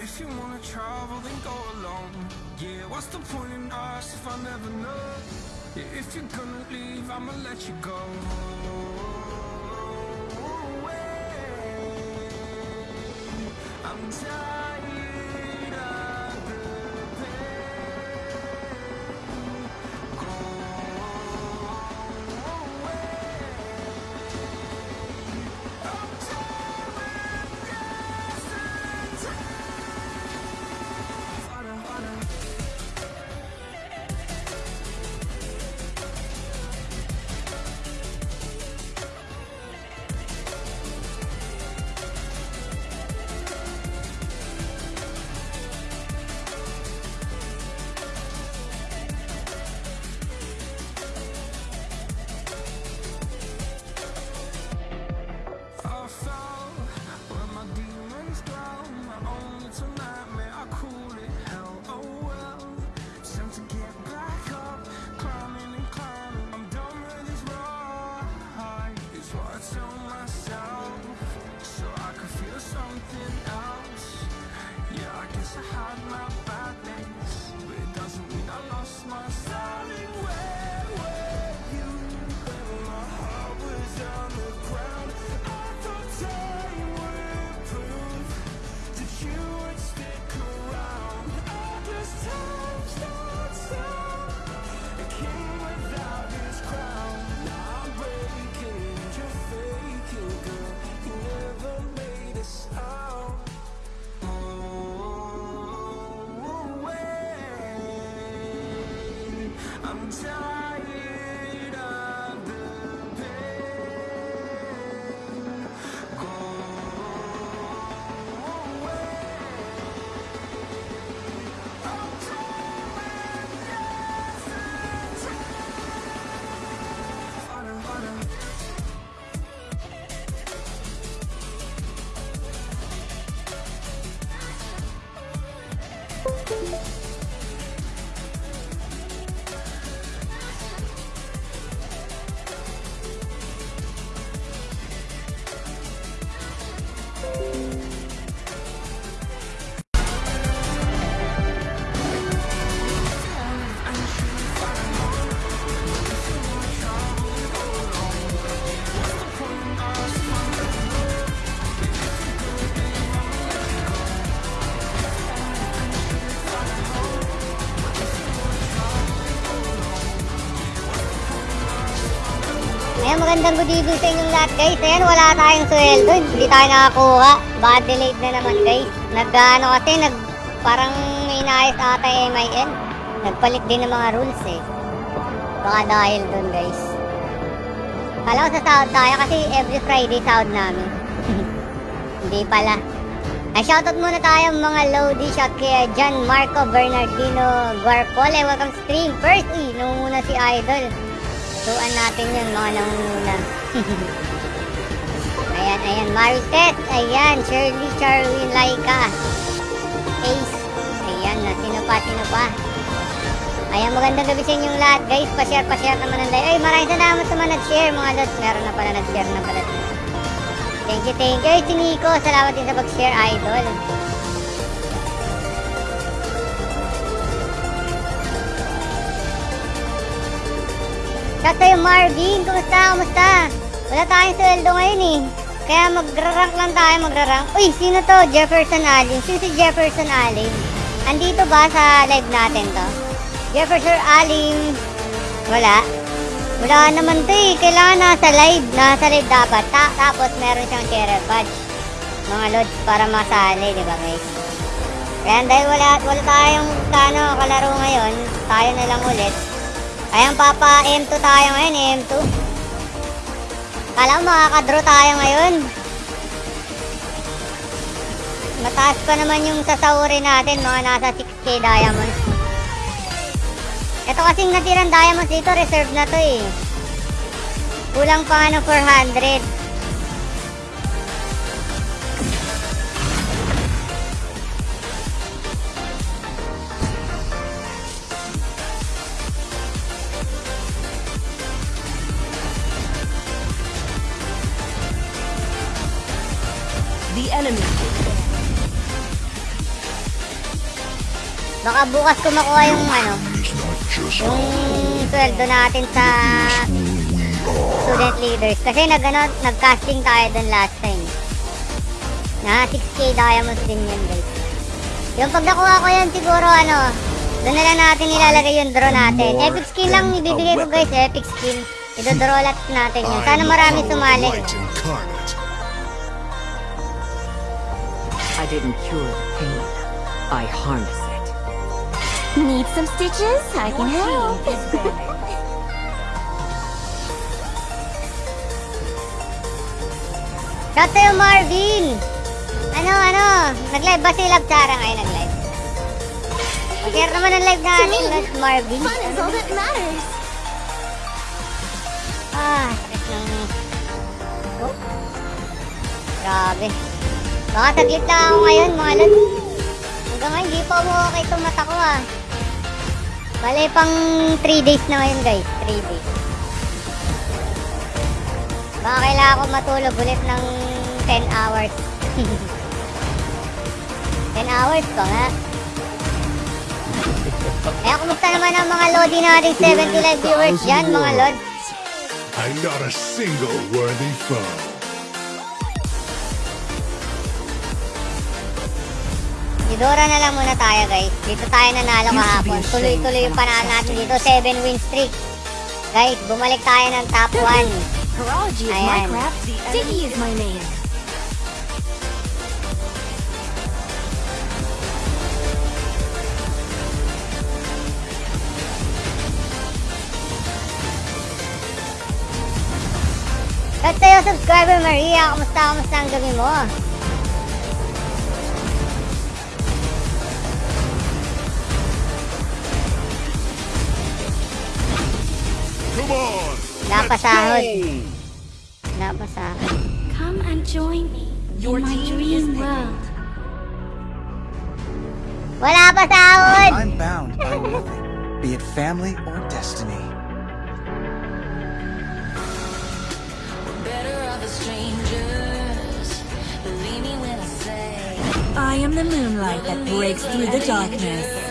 if you wanna travel, then go alone. Yeah, what's the point in us if I never know? Yeah, if you're gonna leave, I'ma let you go. Magandang good evening sa inyong lahat guys. Ayan, wala tayong sweldo. Hindi tayo nakakuha. Baka delayed na naman guys. Nag-ano kasi, nag, parang may naayos ata yung MIN. Nagpalit din ng mga rules eh. Baka dahil dun guys. Kala ko sa sahod tayo kasi every Friday sahod namin. Hindi pala. Ay, shoutout muna tayo mga Lodi. Shout kay John Marco Bernardino Guarpole. Welcome stream. First, uy, nunguna si Idol. Tuan natin yun, mga nangunguna. ayan, ayan. Marites, ayan. Shirley, Charwin, Laika. Ace. Ayan na. Sino pa, sino pa? Ayan, magandang gabi sa inyong lahat, guys. Pa-share, pa-share naman ng live. Ay, maraming salamat sa mga nag-share, mga lods. Meron na pala nag-share na pala. Thank you, thank you. Ay, si Nico. Salamat din sa pag-share, idol. Sa'yo, Marvin. Kumusta? Kumusta? Wala tayong sweldo ngayon eh. Kaya magra-rank lang tayo, magra-rank. Uy, sino to? Jefferson Allen. Sino si Jefferson Allen? Andito ba sa live natin to? Jefferson Allen. Wala. Wala naman to eh. Kailangan nasa live. Nasa live dapat. Ta tapos meron siyang share badge. Mga lods para masali, di ba guys? Kaya dahil wala, wala tayong kano, kalaro ngayon, tayo na lang ulit. Ayan, papa, M2 tayo ngayon, eh, M2. Kala mo makakadraw tayo ngayon. Mataas pa naman yung sasauri natin, mga nasa 6k diamonds. Ito kasing natirang diamonds dito, reserve na to eh. Kulang pa nga ng 400. Baka bukas ko makuha yung ano, yung sweldo natin sa student leaders. Kasi nag, ano, nag-casting tayo dun last time. Na 6k diamonds din yun guys. Yung pag nakuha ko yan siguro ano, doon na lang natin ilalagay yung draw natin. Epic skin lang ibibigay ko guys, epic skin. Idodraw lot natin yun. Sana marami sumali. I didn't cure the pain. I harness it. Need some stitches? I can help. You, Marvin! Ano, ano? Nag-live ba si Love Chara ngayon nag-live? Mag-share naman ang live natin. Love Marvin. Fun is all that matters. Ah, sakit ng... Oh. Grabe. Baka saglit lang ako ngayon, mga lod. Hanggang ngayon, di pa okay itong mata ko ah. Bale, pang 3 days na ngayon guys. 3 days. Baka kailangan ko matulog ulit ng 10 hours. 10 hours pa nga. Kaya kumusta naman ang mga lodi nating 70 live viewers dyan, mga lod? I'm not a single worthy foe. Idora na lang muna tayo guys. Dito tayo nanalo kahapon. Tuloy-tuloy yung panalo natin dito. 7 win streak. Guys, bumalik tayo ng top 1. Horology is Ayan. Sticky is my name. At sa'yo, subscriber Maria, kamusta, kamusta ang gabi mo? Come on! Napasahod. Napasahod. Come and join me in my dream world. Wala pa sahod! I'm bound by nothing, be it family or destiny. better of the strangers. Believe me when I I am the moonlight that breaks through the darkness.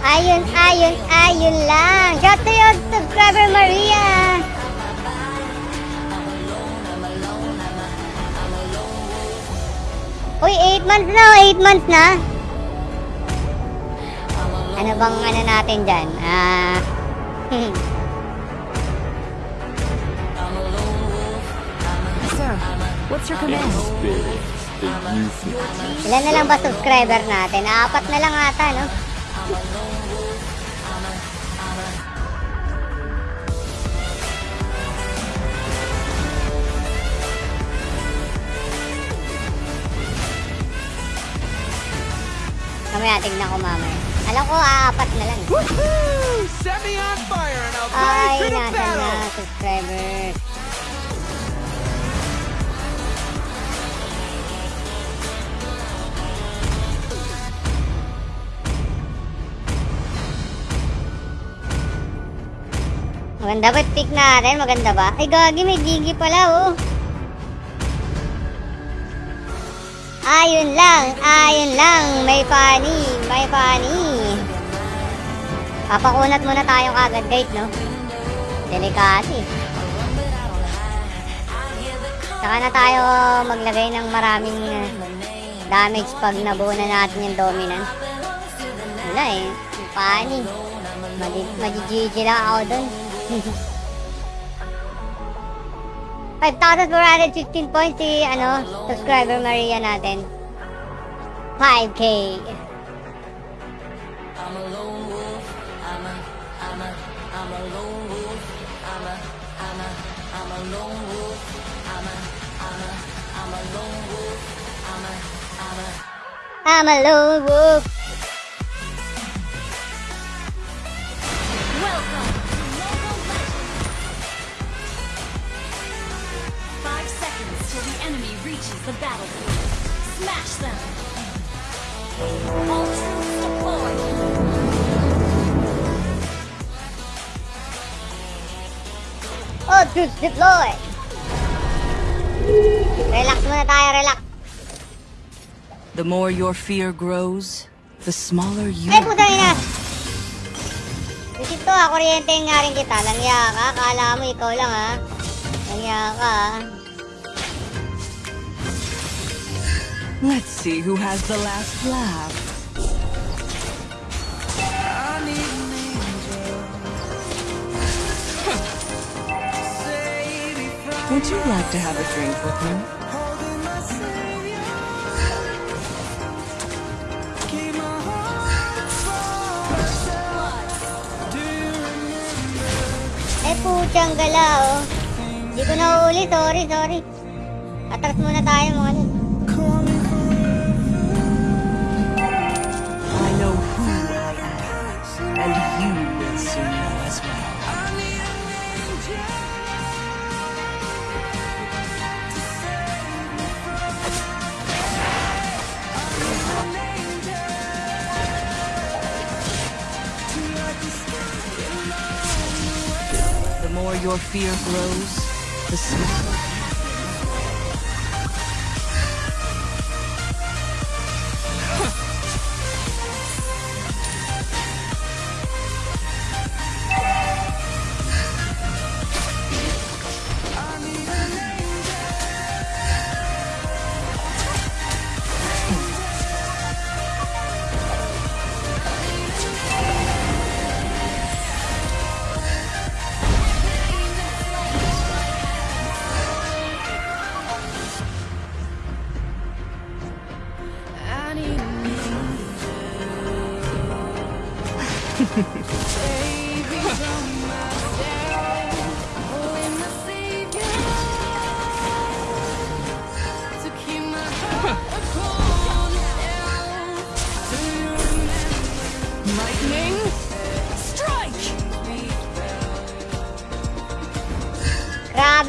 Ayun, ayun, ayun lang. Shout to you, subscriber Maria. Uy, 8 months na, 8 months na. Ano bang ano natin dyan? Ah, Sir, what's your command? ilan na lang ba subscriber natin? Apat na lang ata, no? Mamaya, tignan ko mamaya. Alam ko, aapat na lang. Woohoo! Set me on fire and I'll Ay, nasa na, battle! subscribers. Maganda ba pick natin? Maganda ba? Ay, gagi, may gigi pala, oh. Ayun lang, ayun lang. May funny, may funny. Papakunat muna tayo kagad, guys, no? Delikati. Saka na tayo maglagay ng maraming uh, damage pag nabuo na natin yung dominant. Wala eh. Funny. Magi-GG lang ako dun. 5,415 points si ano, subscriber Maria natin. 5K. I'm a lone wolf. I'm a, I'm a, I'm a lone wolf. I'm a, I'm a, I'm a lone wolf. I'm a, I'm a, I'm a lone wolf. I'm a, I'm a. I'm a lone wolf. Reaches the battlefield. Smash them! All troops deployed! All troops deploy. Relax muna tayo, relax. The more your fear grows, the smaller you Ay, putang ina! Isip to ha, kuryente nga rin kita. Langya ka, kala mo ikaw lang ha. Langya ka ha. Let's see who has the last laugh. Would you like to have a drink with me? Eh, putyang gala oh. Hindi ko nahuli, sorry, sorry. Atras muna tayo mga nun. And you will soon know as well. The more your fear grows, the smaller.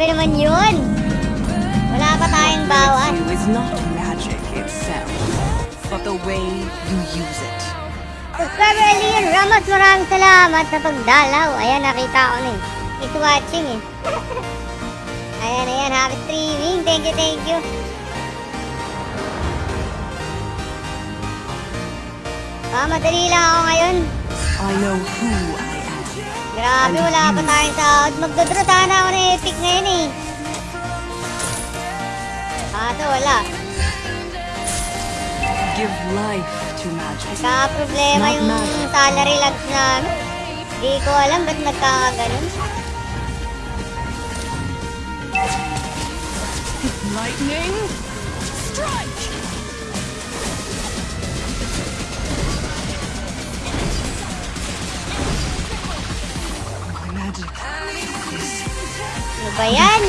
Grabe naman yun! Wala pa tayong bawas. You is not magic itself, but the way you use it. Subscriber Elian Ramos, maraming salamat sa pagdalaw. Ayan, nakita ko na eh. It's watching eh. ayan, ayan, happy streaming. Thank you, thank you. Ah, madali lang ako ngayon. I know who I am. Grabe, wala pa tayong sahod. Magdodraw sana ako ng epic ngayon eh. Kaso wala. Give life to magic. Nagka-problema Not yung magic. salary logs namin. Hindi ko alam ba't nagkakaganon. Lightning Ano ba yan?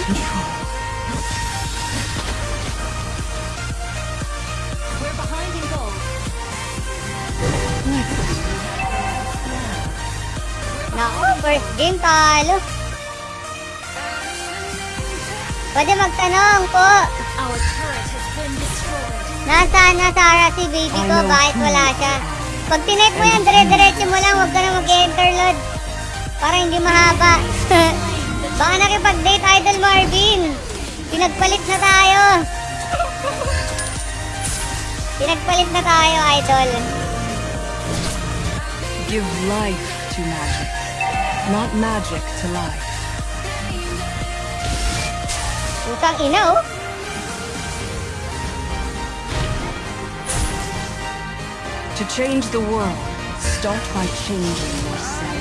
Naku, first game talo. Pwede magtanong po. Nasaan na Sarah si baby ko? Ayaw Bakit wala siya? Pag tinet mo yan, dire-diretso mo lang. Huwag ka na mag-enter load. Para hindi mahaba. Baka nakipag-date Idol Marvin. Pinagpalit na tayo. Pinagpalit na tayo, Idol. give life to magic, not magic to life. Utang ina, oh. To change the world, start by changing yourself.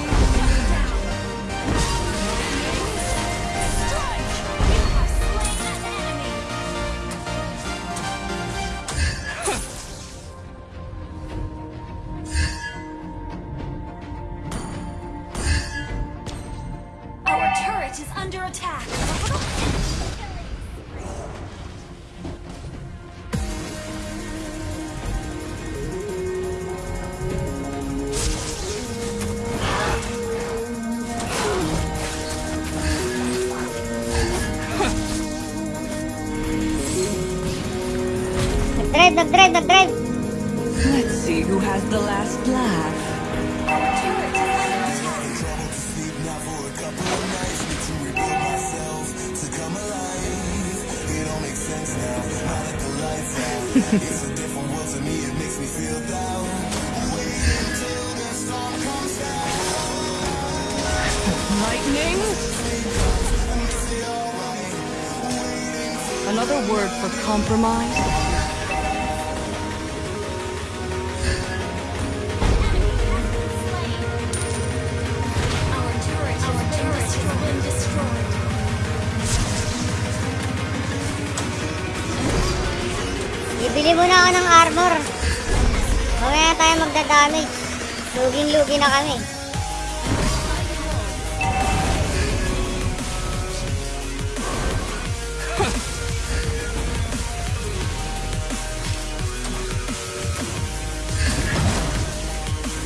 Luging-lugi na kami.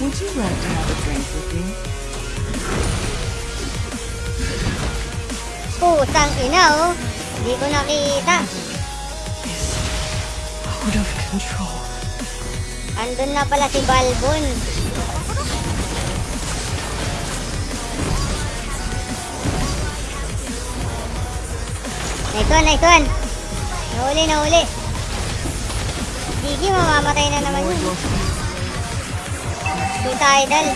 Would you like to have a drink with me? Putang ina oh. Hindi ko nakita. Out of control. Andun na pala si Balbon. Nice one, nice one. Nahuli, nahuli. Sige, mamamatay na naman yun. Suicidal.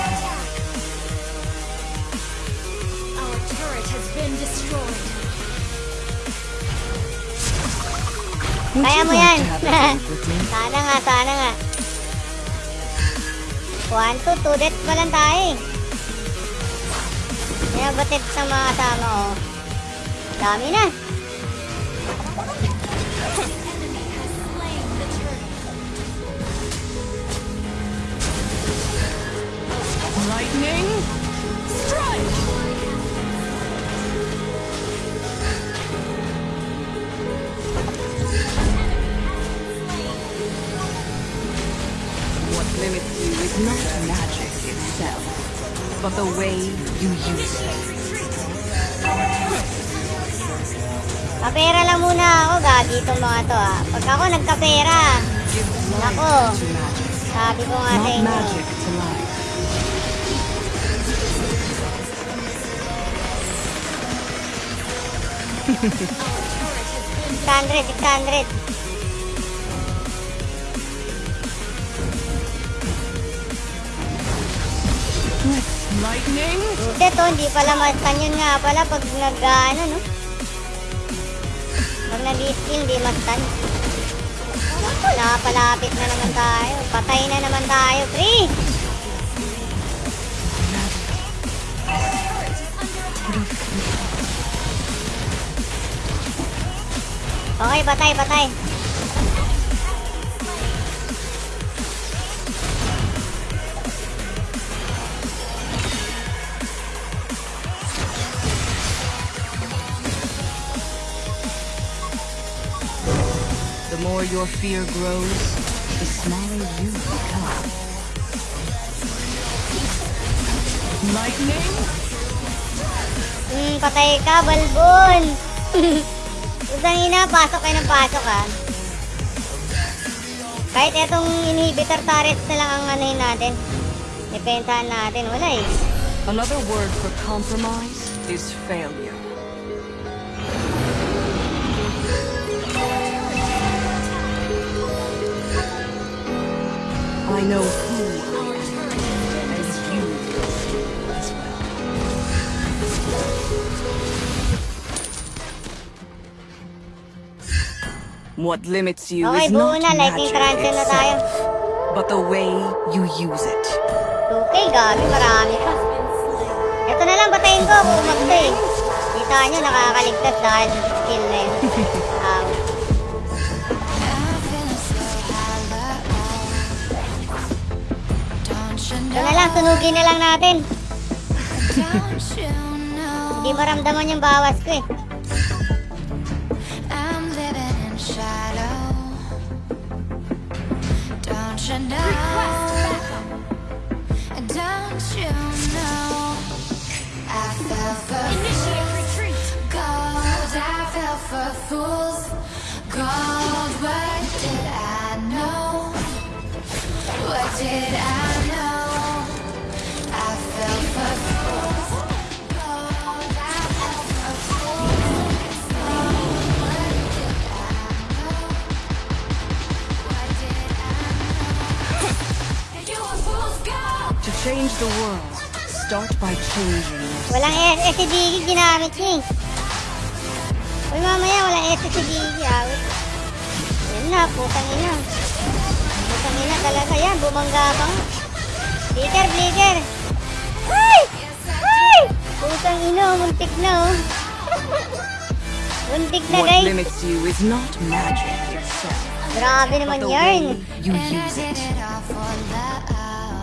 Our turret has been destroyed. Kaya mo yan. to sana nga, sana nga. One, two, two deaths pa lang tayo eh. Pinabatid sa mga kasama ko. Dami na. Lightning? Strike! What limits you is not magic itself, but the way you use it. Kapera lang muna ako, gagi itong mga to ah. Pag ako nagkapera, Nako. sabi ko nga sa inyo. Magic to life. Six hundred, six hundred. Lightning? Hindi to, hindi pala mastan yun nga pala pag nag, ano, no? Pag nag-skill, hindi mastan. Naku, nakapalapit na naman tayo. Patay na naman tayo, free! Okay, patay, patay. The more your fear grows, the smaller you become. Lightning? Hmm, patay ka, balbon! Usang ina, pasok kayo ng pasok ha. Kahit etong inhibitor turrets na lang ang anuhin natin. Depensahan natin, wala eh. Another word for compromise is failure. I know What limits you Okay, is not na, magic transfer na tayo. itself, but the way you use it. Okay, gabi, marami pa. Ito na lang, patayin ko kung umagto eh. Kita nyo, nakakaligtas dahil sa skill na yun. Um, ito na lang, sunugin na lang natin. Hindi maramdaman yung bawas ko eh. You? Don't you know? I fell for gold. I fell for fools. Gold. What did I know? What did I know? Change the world, Start by changing. Walang SS si Diggy, ginamit niya eh. Uy, mamaya walang SS si Diggy, awit. Yan na, putang ina. Putang ina talaga yan, bumangga pa nga. Blitter, blitter. Ay! Ay! Putang ina, muntik na oh. muntik na What guys. limits you is not magic itself, Grabe naman yarn. you use it.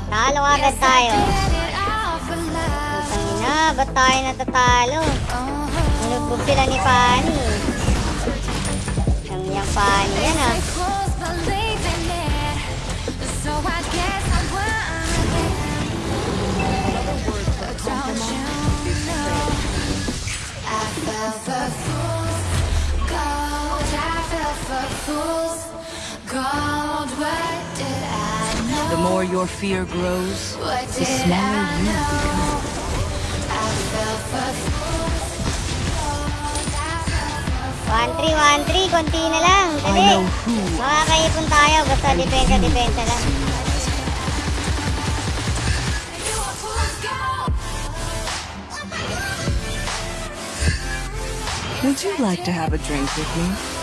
Talo agad tayo. Putang ina, ba't tayo natatalo? Nunugbog sila ni Pani. Ang yang Pani yan ah. Gold, I fell for fools Gold, what? The more your fear grows, What the did smaller I you know? become. I fell for fools Gold, I fell for 1-3, 1-3, konti na lang. I Dali. know who Makakaipon tayo, basta depensa, depensa lang. You a fool's gold Would you like to have a drink with me?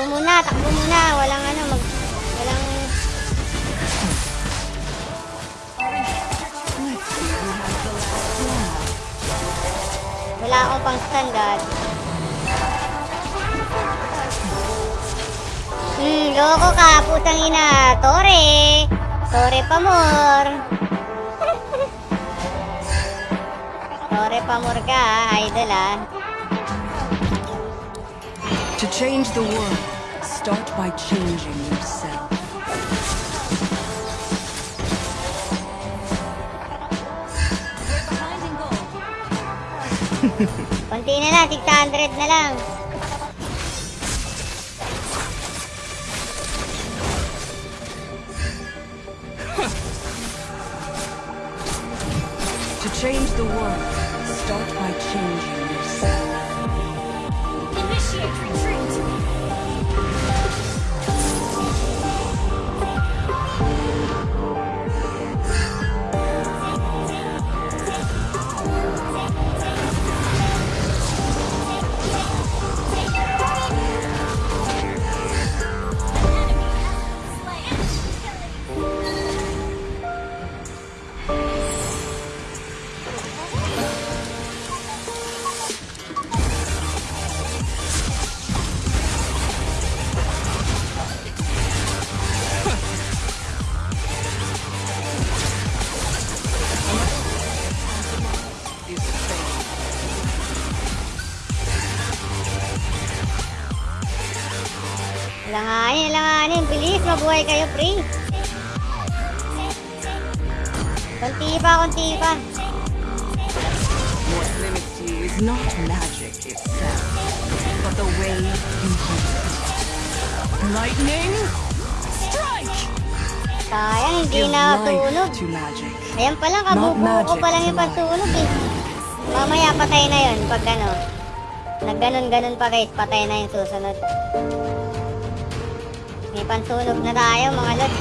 Takbo muna, takbo muna. Walang ano, mag... Walang... Wala akong pang standard. Hmm, loko ka, putang ina. Tore! Tore pamor. Tore pamor ka, idol ah. To change the world, start by changing yourself. Konti na lang, 600 na lang. Mabuhay kayo, pre. Konti pa, konti pa. You is not magic itself, but the way you use it. Lightning strike! Sayang, hindi na tunog. Ayan pa lang, kabubuo ko pa lang yung pagtunog eh. Mamaya patay na yun pag ano. Nagganon-ganon pa guys, patay na yung susunod. May pansunog na tayo mga lod.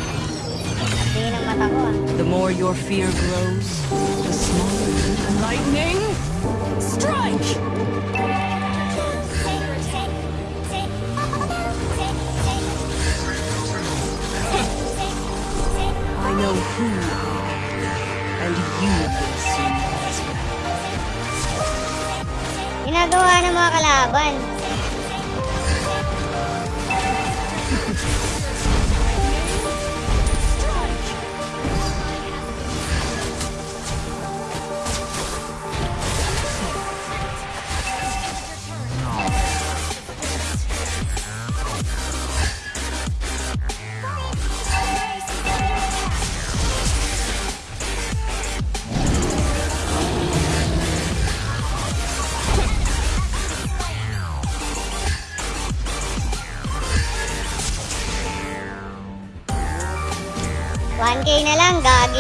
Tingin ang mata ko ah. The more your fear grows, the smaller become. Lightning strike! I know who and you will soon as well. Ginagawa ng mga kalaban.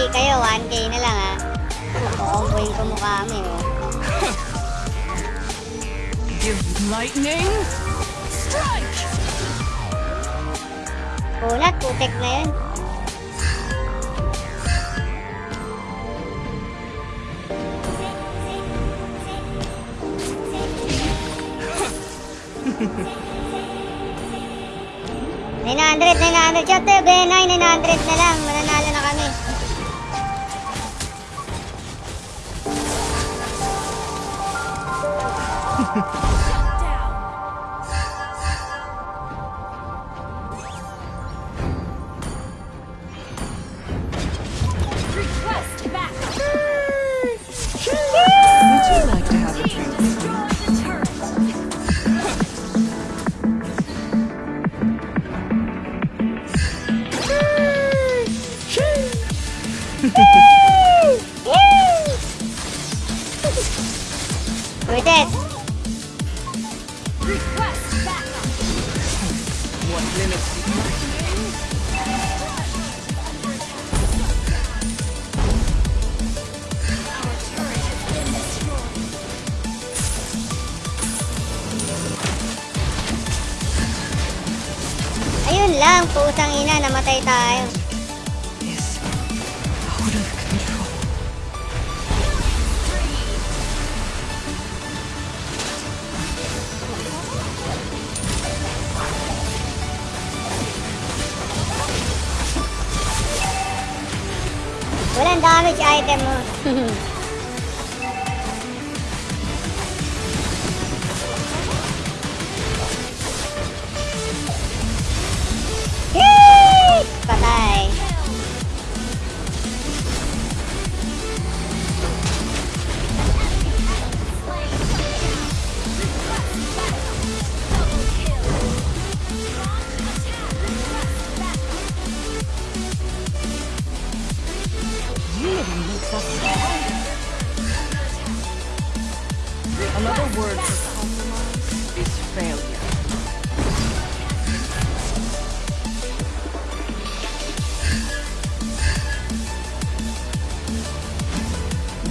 Kayo. 1K na lang ha. Kukomboyin ko mukha kami. Oh. Lightning! Strike! Kunat, putek na yun. Nine hundred, nine hundred. Chote, benay, nine hundred na lang.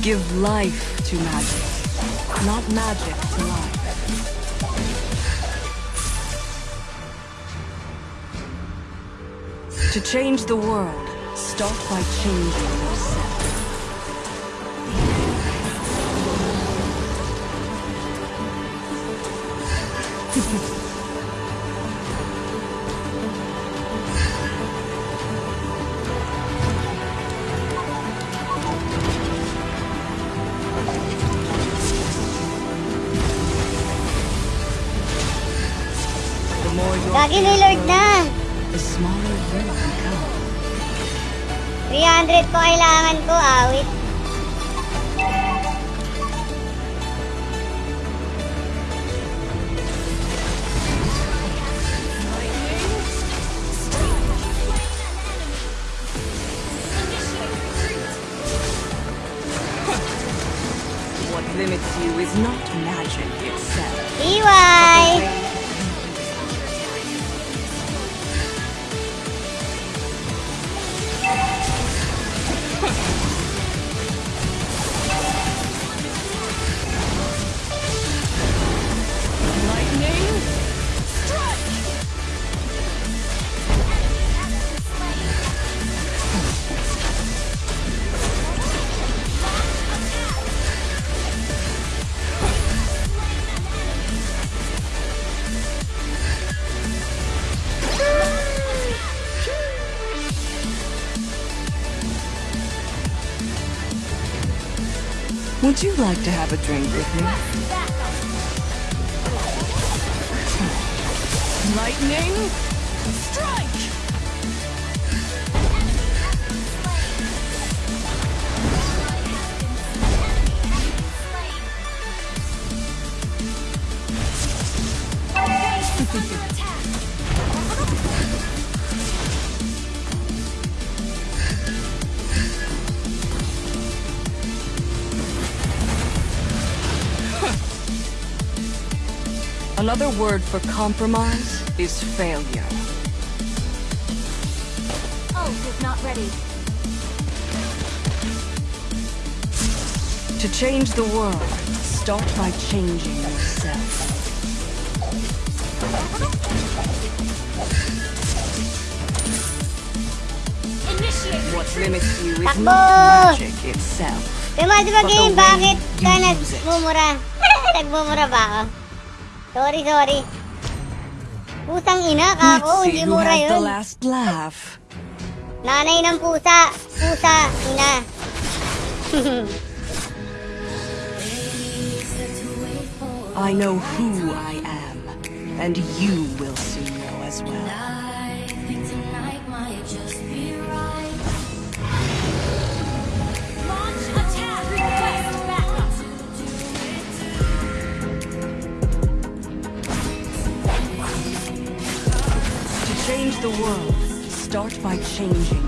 Give life to magic, not magic to life. To change the world, start by changing Ni Lord na. the smaller you become. 300 po kailangan ko, awit. Would you like to have a drink with me? Lightning! Another word for compromise is failure. Oh, is not ready. To change the world, start by changing yourself. Initiate what limits you is not magic itself. Yung mga game, bakit ka nagmumura? nagmumura ba ako? Sorry, sorry. Putang ina, kako. Hindi mura yun. last laugh. Nanay ng pusa. Pusa, ina. I know who I am, and you will changing.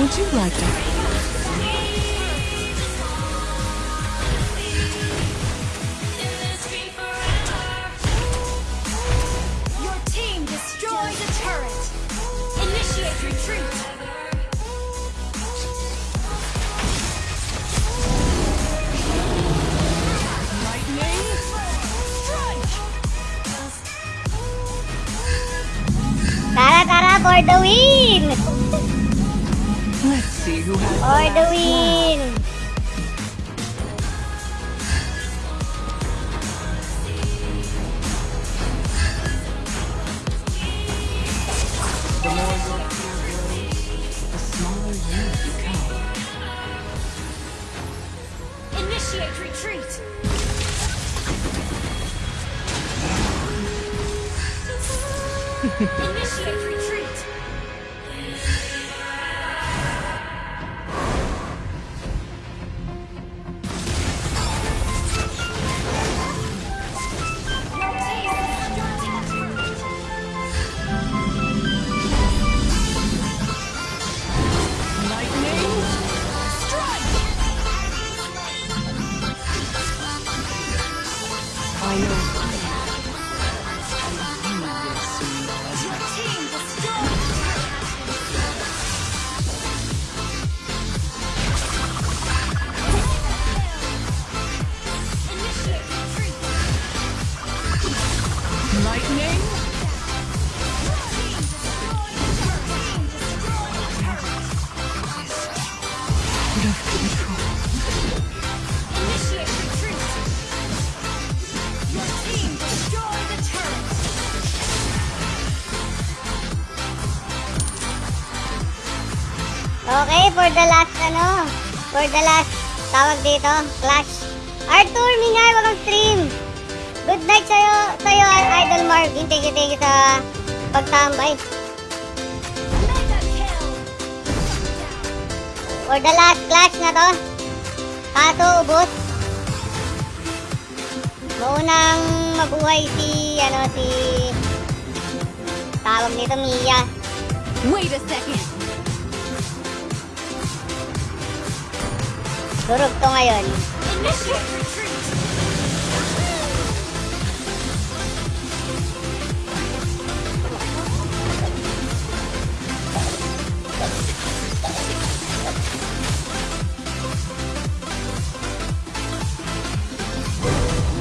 Would you like to... Your team destroyed the turret. Initiate retreat. Lightning. Strike. Tara, Tara, for the win! For the last, tawag dito, Clash. Arthur Minyay, welcome stream. Good night sa'yo, sa'yo, Idol Marvin. Thank you, thank you sa pagtambay. For the last clash na to, kaso ubos. Maunang mabuhay si, ano, si, tawag nito, Mia. Wait a second. Durog ngayon.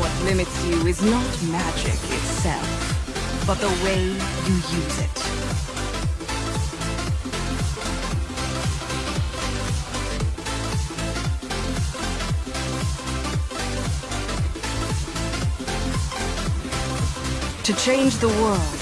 What limits you is not magic itself, but the way you use it. Change the world,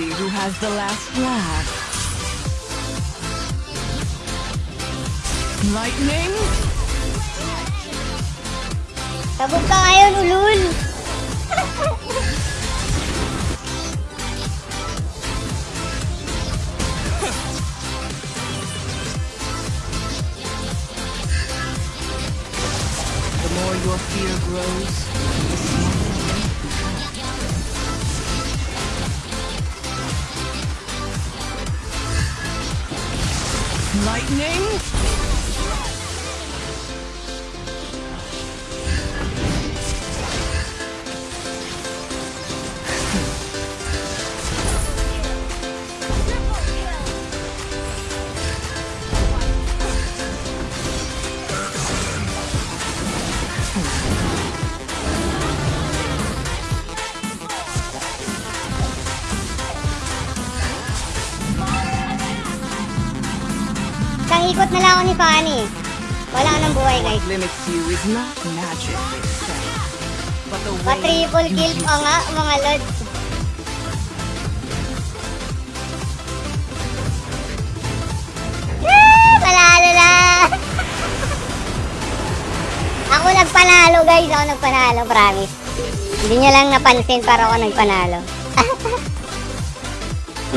see who has the last laugh. Lightning, Sabog ka ngayon, ulul! Limits you is not magic itself, but the way kill use pa nga, mga lods. Ah, Panalo na! ako nagpanalo, guys. Ako nagpanalo, promise. Hindi nyo lang napansin para ako nagpanalo.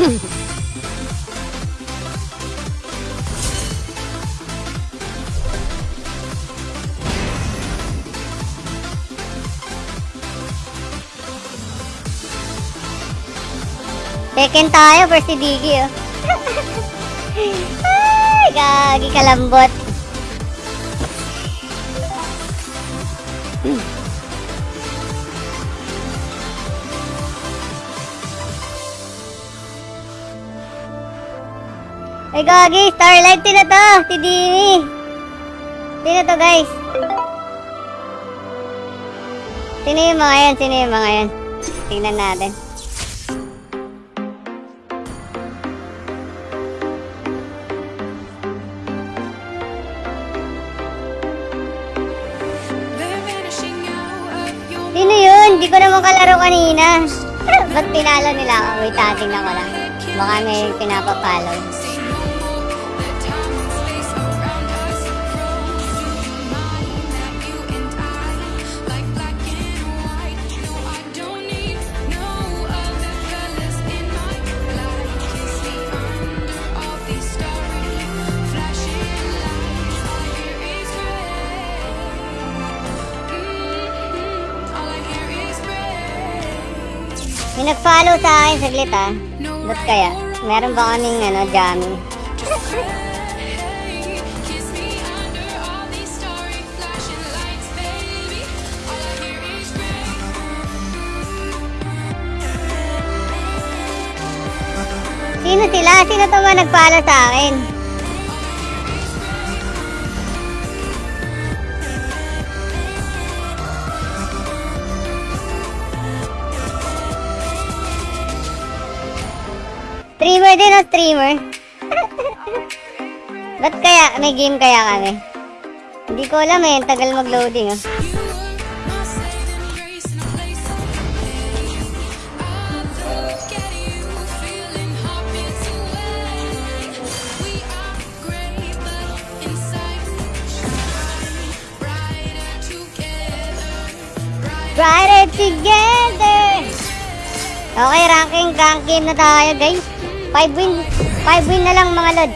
Second tayo si Diggy, oh. Ay, gagi kalambot. Ay, gagi. Starlight, sino to? Si Dini. Sino to, guys? Sino yung mga yan? Sino yung mga yan? Tingnan natin. Kanina. Ba't pinalo nila ako? Wait, ah, tingnan ko lang. Baka may pinapapalo. May nag-follow sa akin saglit ah. Ba't kaya? Meron ba kaming ano, jamming? Sino sila? Sino to ba nag-follow sa akin? streamer. Ba't kaya? May game kaya kami? Hindi ko alam eh. Tagal mag-loading ah. Brighter together! Okay, ranking gang game na tayo guys. 5 win, 5 win na lang mga lod.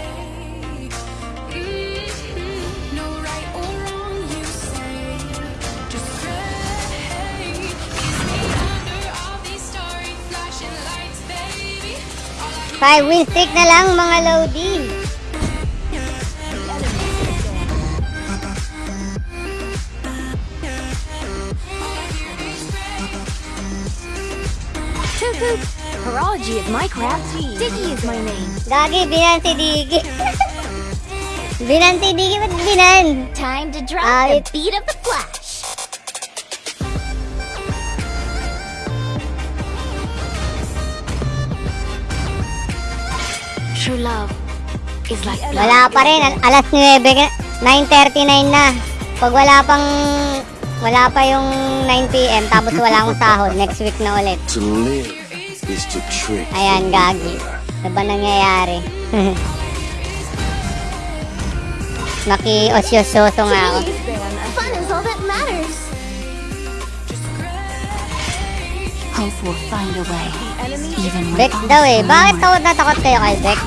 5 win streak na lang mga lodi. Horology is my craft. Diggy is my name. Gagi, binan si Digi. binan si Digi, ba't binan? Time to drop Ah, the beat of the flash. True love is like Wala pa rin, al- alas 9, ka- 9.39 na. Pag wala pang, wala pa yung 9pm, tapos wala akong sahod, next week na ulit. Is to trick. Ayan, gagi. Ano ba nangyayari? Naki-osyososo nga ako. Fun is all that matters. Hope will find a way, even when all daw eh. Bakit takot na takot kayo kay Bex?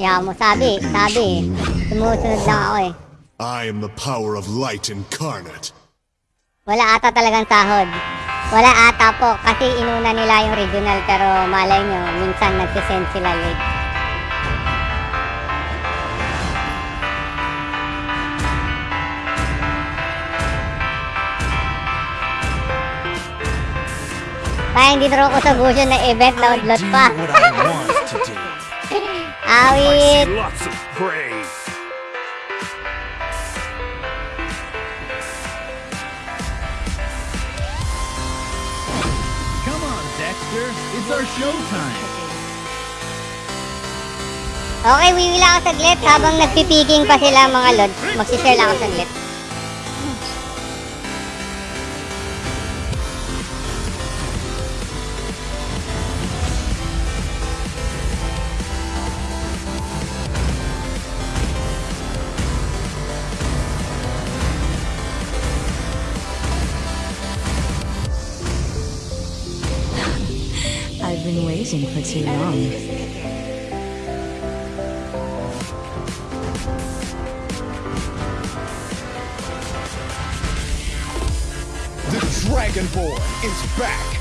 Yeah mo, sabi, sabi. Sumusunod lang ako eh. I am the power of light incarnate. Wala ata talagang sahod. Wala ata po kasi inuna nila yung regional pero malay nyo, minsan nagsisend sila late. Kaya hindi na ako sa gusto na event na udlot pa. Awit! It's our showtime. Okay, wiwila ako saglit habang nagpipiking pa sila mga lod. Magsishare lang ako saglit. Waiting for too long. The Dragonborn is back.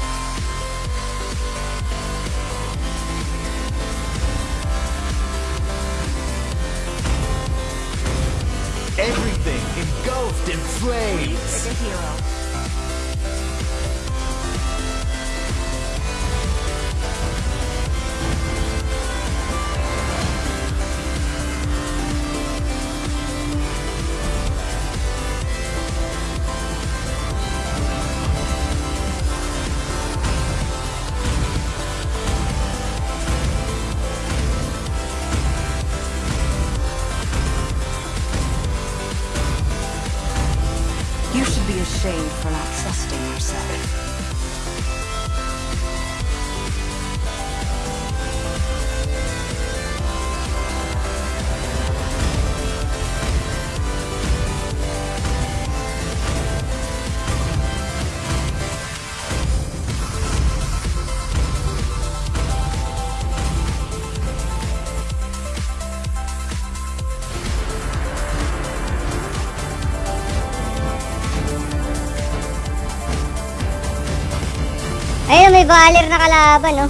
Ayun, may Valer na kalaban, no?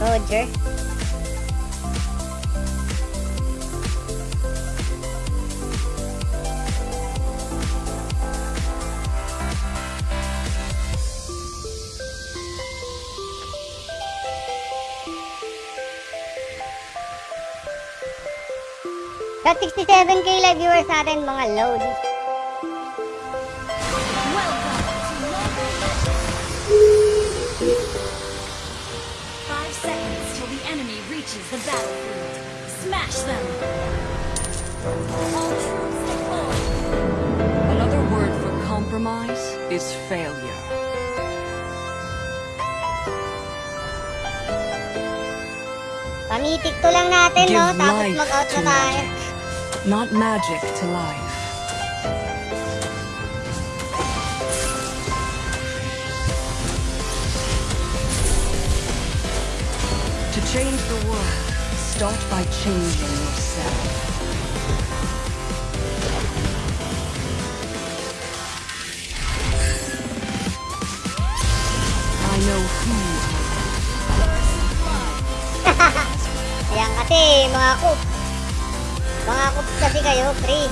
Roger. Got 67k live viewers natin, mga load. The battlefield. Smash them. All troops deployed. Another word for compromise is failure. Pamitik to lang natin, no? Give Tapos life mag-out to na tayo. magic, not magic to life. Start by changing yourself. I know who Ayan kasi, mga kup. Mga kup kasi kayo, pre.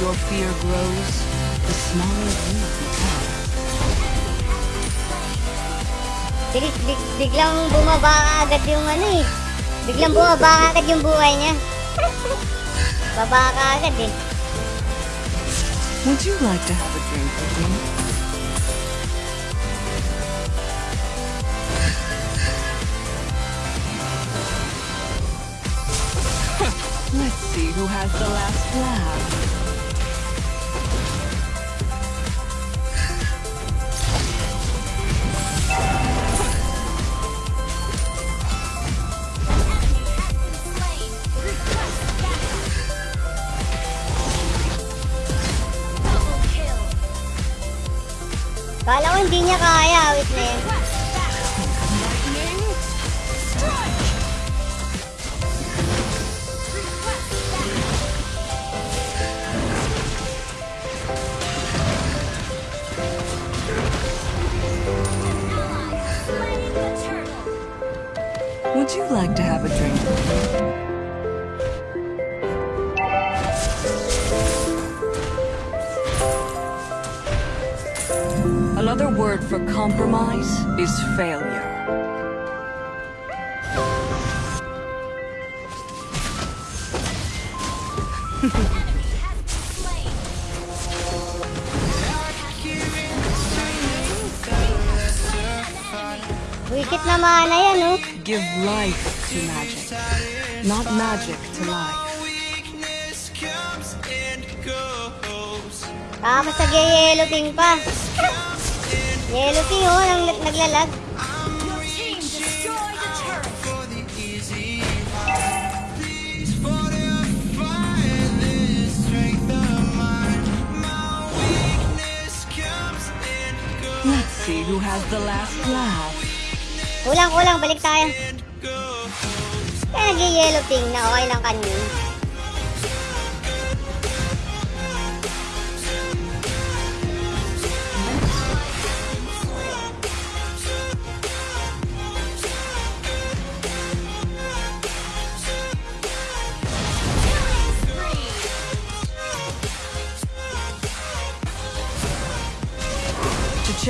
Your fear grows, the smaller you become. Bilis, big, biglang bumaba agad yung ano eh. Biglang bumaba agad yung buhay niya. Baba ka agad eh. Would you like to have a drink with me? Let's see who has the last laugh. Naglalag. Let's see who has the last laugh. Kulang, kulang, balik tayo. Kaya nag-yellow ping na okay lang kanyo.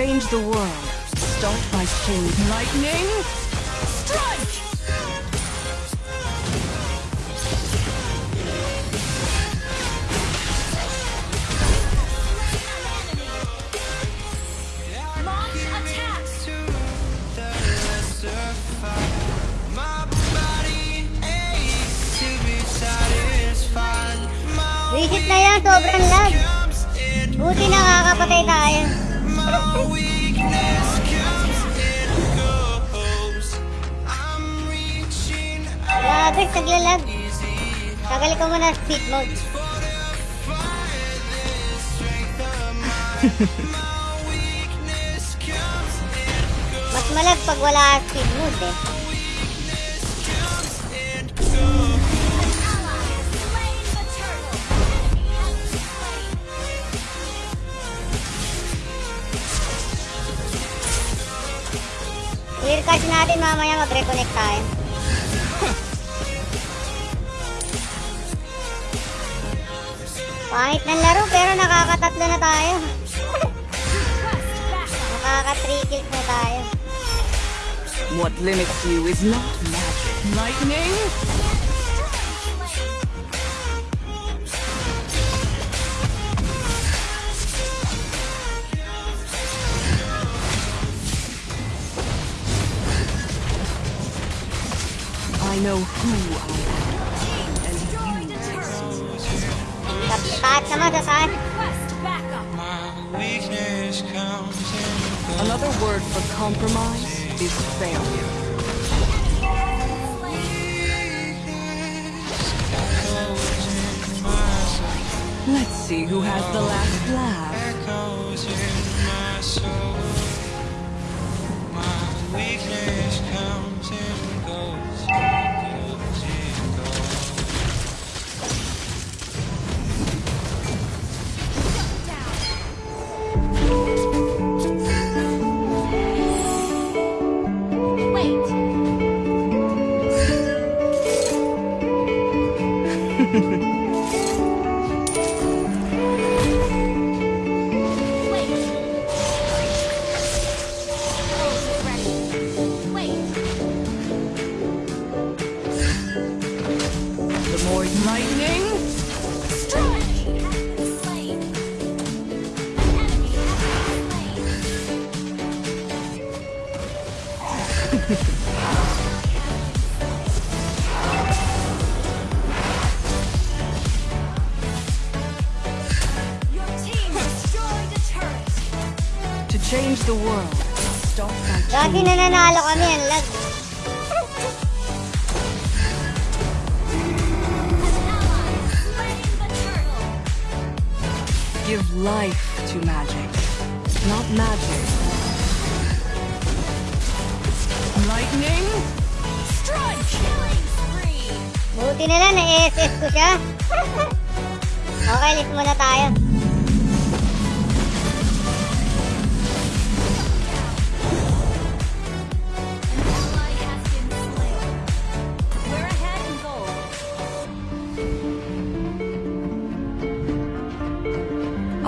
Change the world, start by changing lightning. Strike. Visit na yan, sobrang lag. Buti nakakapatay tayo. Grabe, naglalag. Tagal ko muna speed mode. Mas malag pag wala speed mode eh. Clear cache natin mamaya mag-reconnect tayo. Pangit ng laro pero nakakatatlo na tayo. Nakaka 3 kills na tayo. What limits you is not magic. Lightning. who has the last laugh.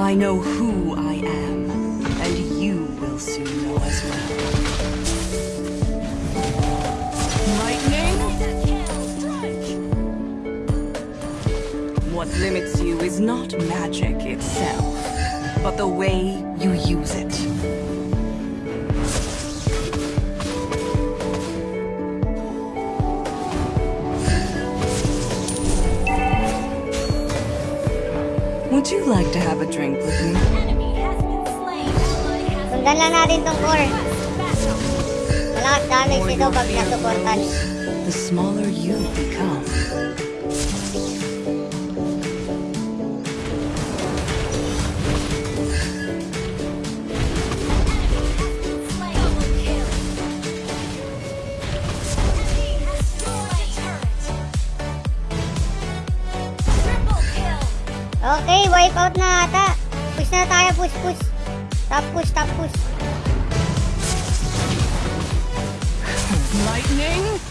I know who I am, and you will soon know as well. Lightning? What limits you is not magic itself, but the way you use it. like to have a drink with me? Sundan lang natin tong core. Malakas damage ito pag nasuportan. The smaller you become, Okay, wipe out na ata. Push na tayo, push, push. Top push, top push. Lightning?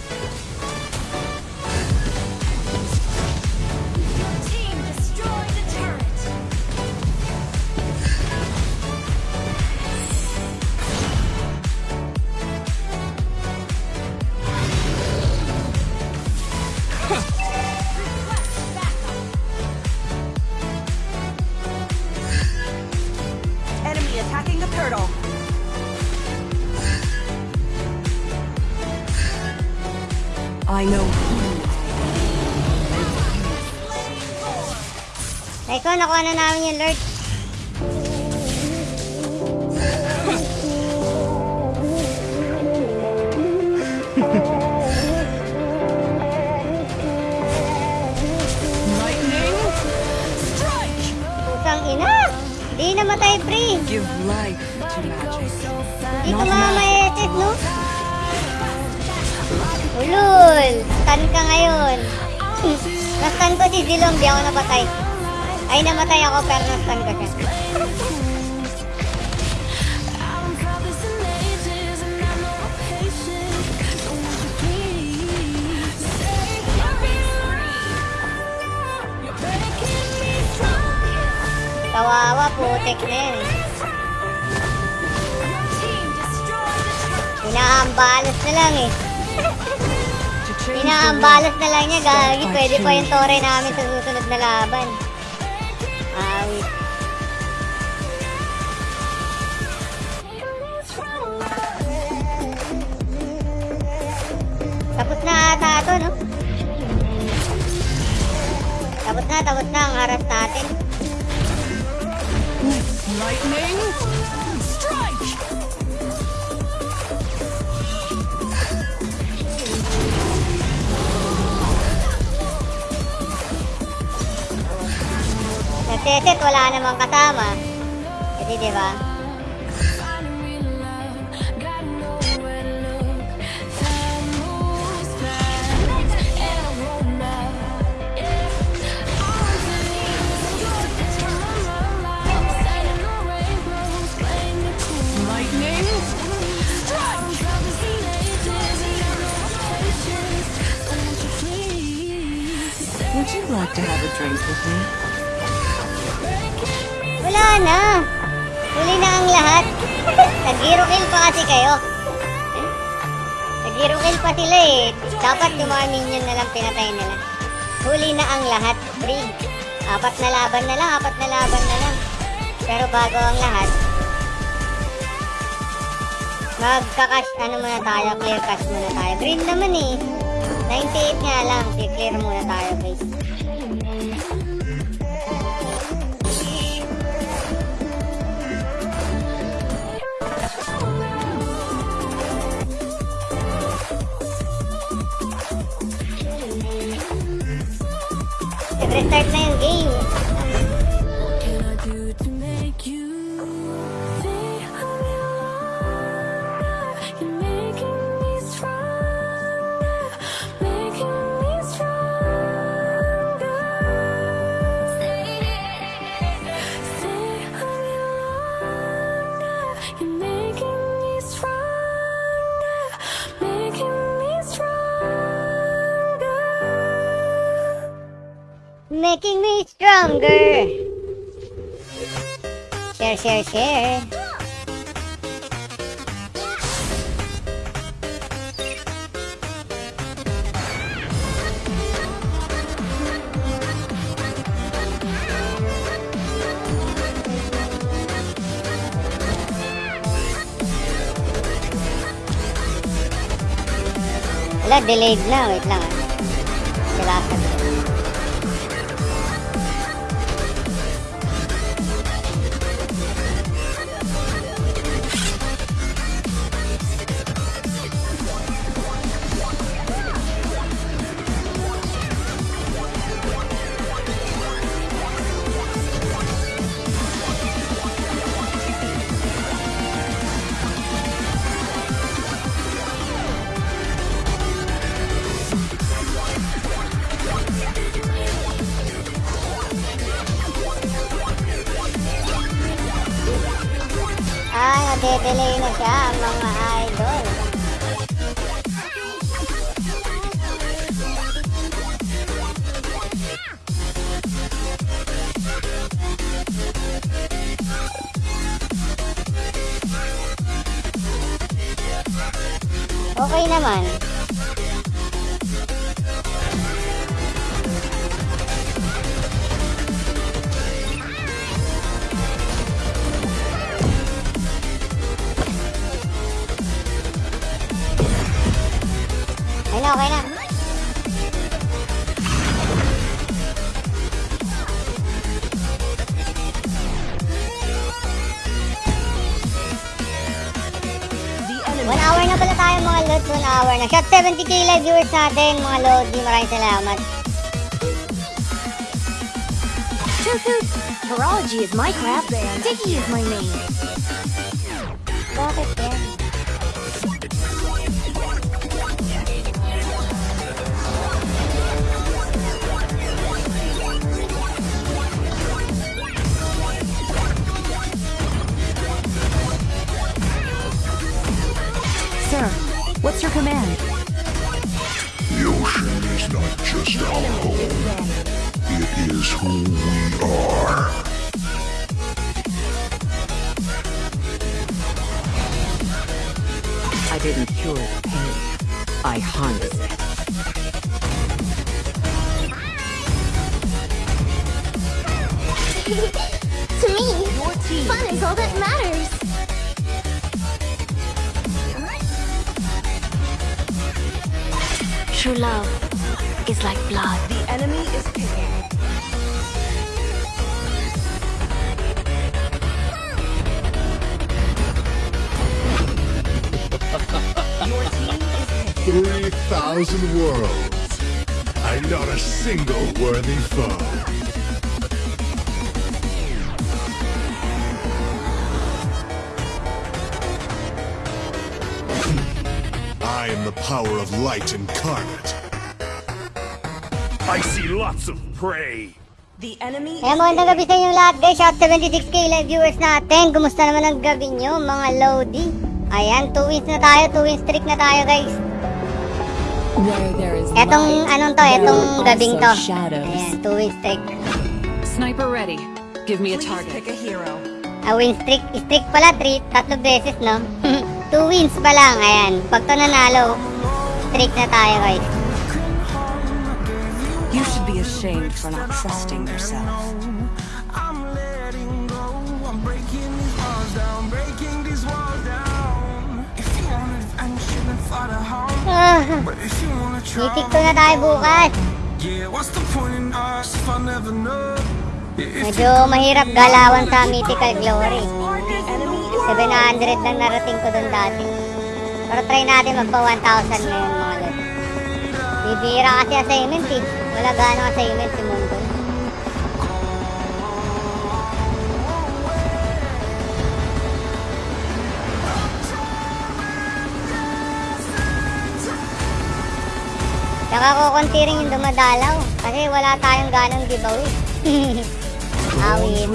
nakuha na namin yung Lord. yung tore namin sa susunod na laban. Namang kasama. Kasi kayo. Nag-hero kill pa sila eh. Dapat yung mga minion na lang pinatay nila. Huli na ang lahat. Free. Apat na laban na lang. Apat na laban na lang. Pero bago ang lahat, magka-cash, ano muna tayo, clear cash muna tayo. Green naman eh. 98 nga lang. Clear muna tayo guys. Restart na yung Making me stronger. Share, share, share. Wala, delayed na. Wait lang. Na. Shot 70k live viewers natin mga lodi. Maraming salamat. Toot. Horology is my craft. Dicky is my name. True love is like blood. The enemy is picking. Your team is picking. 3,000 worlds. And not a single worthy foe. Power of light incarnate. I see lots of prey. The enemy Kaya magandang gabi sa inyo lahat guys. Shout 76k live viewers natin. Kumusta naman ang gabi nyo mga Lodi? Ayan, 2 wins na tayo. 2 wins streak na tayo guys. Where there is Etong light, anong to, there etong gabing to. Ayan, 2 wins streak. Sniper ready. Give me a target. pick a hero. A win streak. Streak pala, 3, tatlo beses no? 2 wins pa lang. Ayan, pag to nanalo, streak na tayo guys. You should be ashamed for not trusting yourself. I'm letting go. I'm breaking these walls down, breaking these walls down. If you want adventure, then fly to na tayo bukas. Medyo mahirap galawan sa Mythical Glory. 700 lang narating ko dun dati. Pero try natin magpa 1,000 ngayon. Bibira kasi assignment eh. Wala gano'ng assignment si Mundo. Tsaka kukunti rin yung dumadalaw. Kasi wala tayong ganong giveaway. Awit.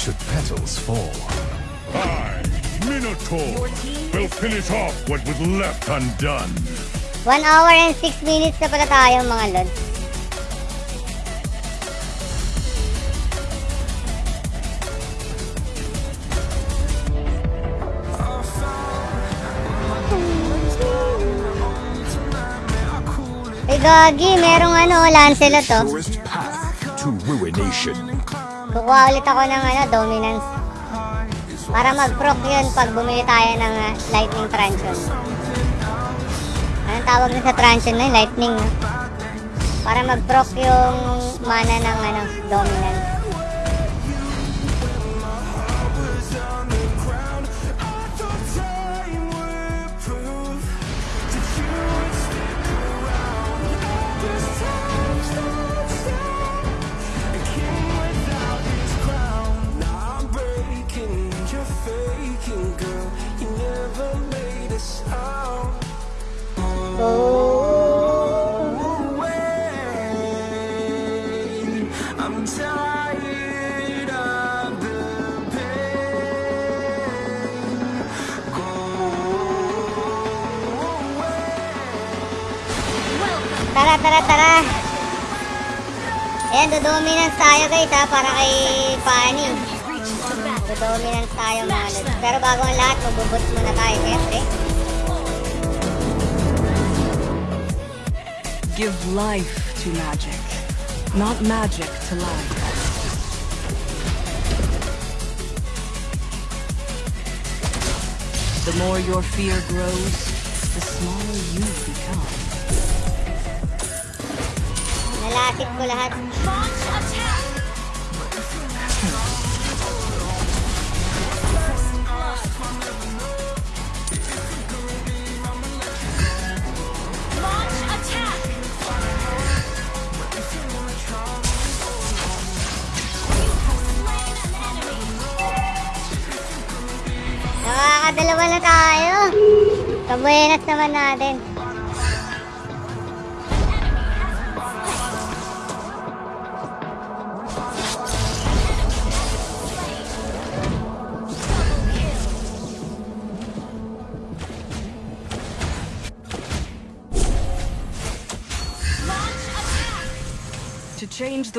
should petals fall. I, Minotaur, will finish off what was left undone. 1 hour and 6 minutes na pala tayo mga lod. Ay gagi, merong ano, Lancelot to. Path to. Kukuha ulit ako ng ano, dominance. Para mag-proc yun pag bumili tayo ng ah, lightning truncheon. Anong tawag na sa truncheon na yun? Lightning, no? Para mag-proc yung mana ng ano, dominance. Tara, tara. Ayan, dodominance tayo guys ha, para kay Fanny. Dodominance tayo mga. Pero bago ang lahat, muna tayo. Give life to magic, not magic to life. The more your fear grows, Nalasit ko lahat. Nakakadalawa na tayo. Kabuenas naman natin.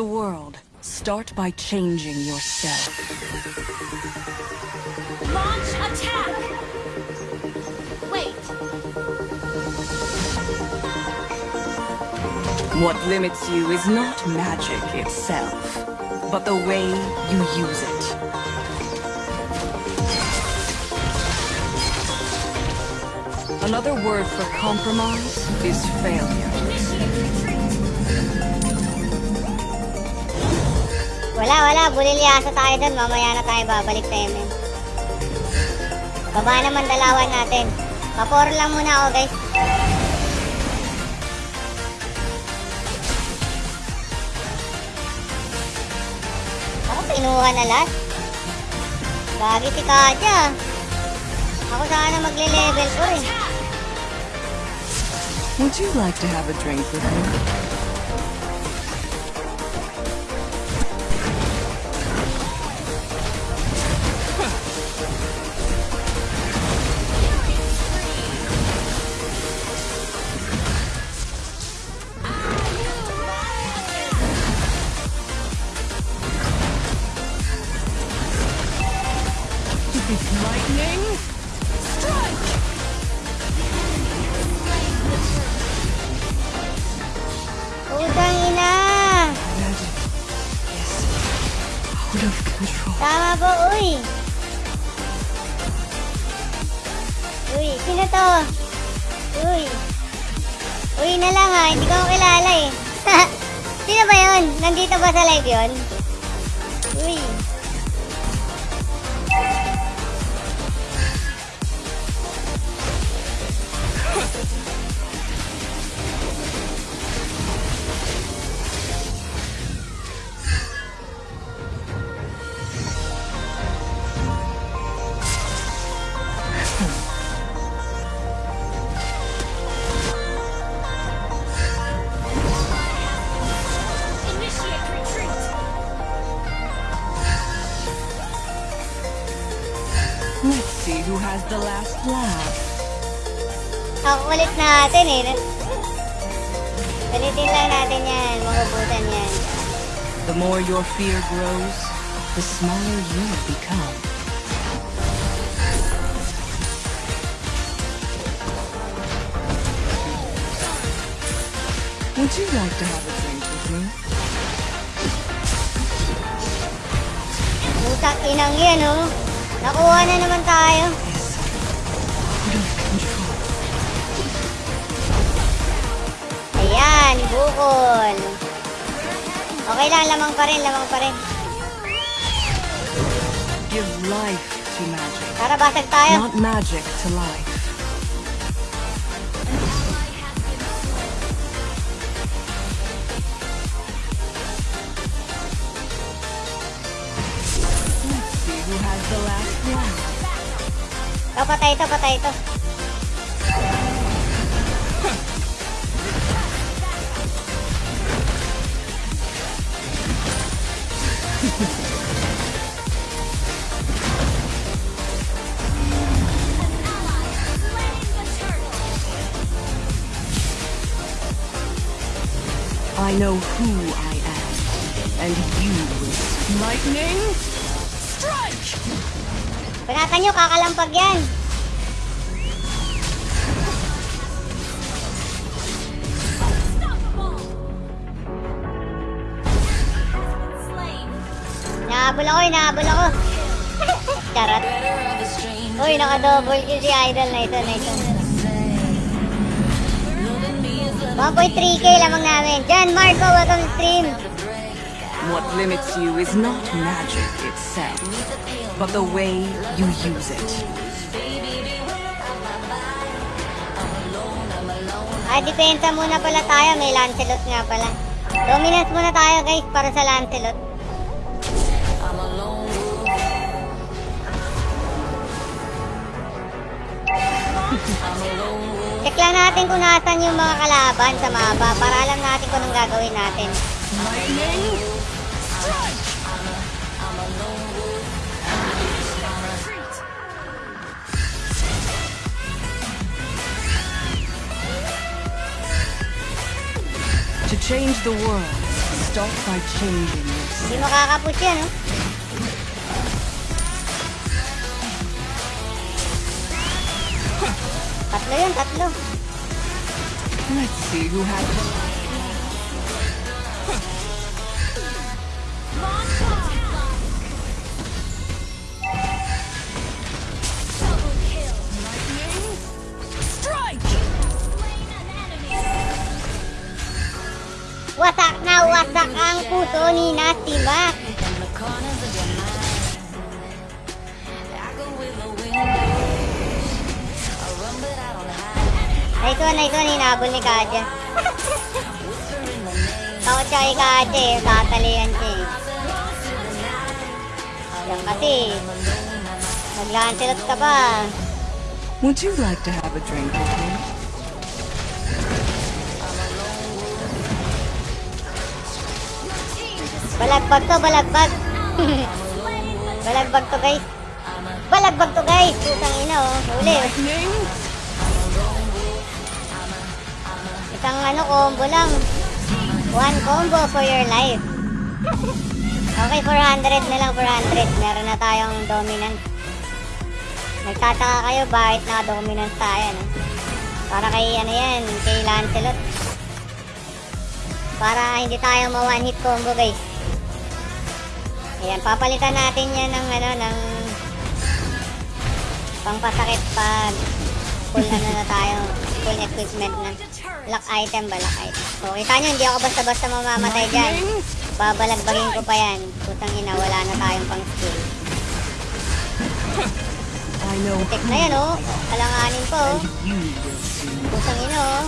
The world, start by changing yourself. Launch attack! Wait, What limits you is not magic itself, but the way you use it. Another word for compromise is failure. Wala, wala. Bulilyasa tayo doon. Mamaya na tayo babalik sa MM. Baba naman dalawan natin. Vapor lang muna ako, guys. Ako, pinuha na lahat. Gagi si Katya. Ako sana magle-level ko rin. Would you like to have a drink with me? Natin eh. Lang natin yan. Makubutan yan. The more your fear grows, the smaller you become. Would you like to have a drink with me? Utang inang yan oh. Nakuha na naman tayo. Okay lang, lamang pa rin, lamang pa rin. Give life to magic, Para basag tayo. not magic to life. Let's see who has the last laugh. Ito, patay ito, patay ito. I know who I am, and you will. Lightning, strike! Panatan nyo, kakalampag yan. Nahabol ako, nahabol ako. Charot. Uy, naka-double kill si Idol na ito, na ito. 1.3k lamang namin. Jan Marco, welcome to stream. What limits you is not magic itself, but the way you use it. Ah, depensa muna pala tayo. May Lancelot nga pala. Dominance muna tayo guys para sa Lancelot. Natin kung nasan yung mga kalaban sa mapa para alam natin kung anong gagawin natin. To change the world, start by changing yourself. Hindi makakapush yan, oh. Tatlo yun, tatlo. Let's see who has Wasak na wasak ang puso ni Nasty Ito na ito, hinabol ni Kaja. Takot siya kay Kaja eh. Tatalian siya eh. Alam kasi. Naglantilot ka pa. Would you like to have a drink with me? Balagbag to, balagbag. balagbag to guys. Balagbag to guys. Putang ina oh. Huli. Isang ano combo lang. One combo for your life. Okay, 400 na lang, 400. Meron na tayong dominant. Nagtataka kayo bakit naka-dominant tayo, no? Para kay ano yan, kay Lancelot. Para hindi tayo ma-one hit combo, guys. Ayan, papalitan natin yan ng ano, ng pangpasakit pag full ano na tayo, full equipment na. Lock item ba? Lock item. So, kita nyo, hindi ako basta-basta mamamatay dyan. Babalagbagin ko pa yan. Putang ina, wala na tayong pang skill. Tek na yan, oh. Kalanganin po, oh. Putang ina, oh.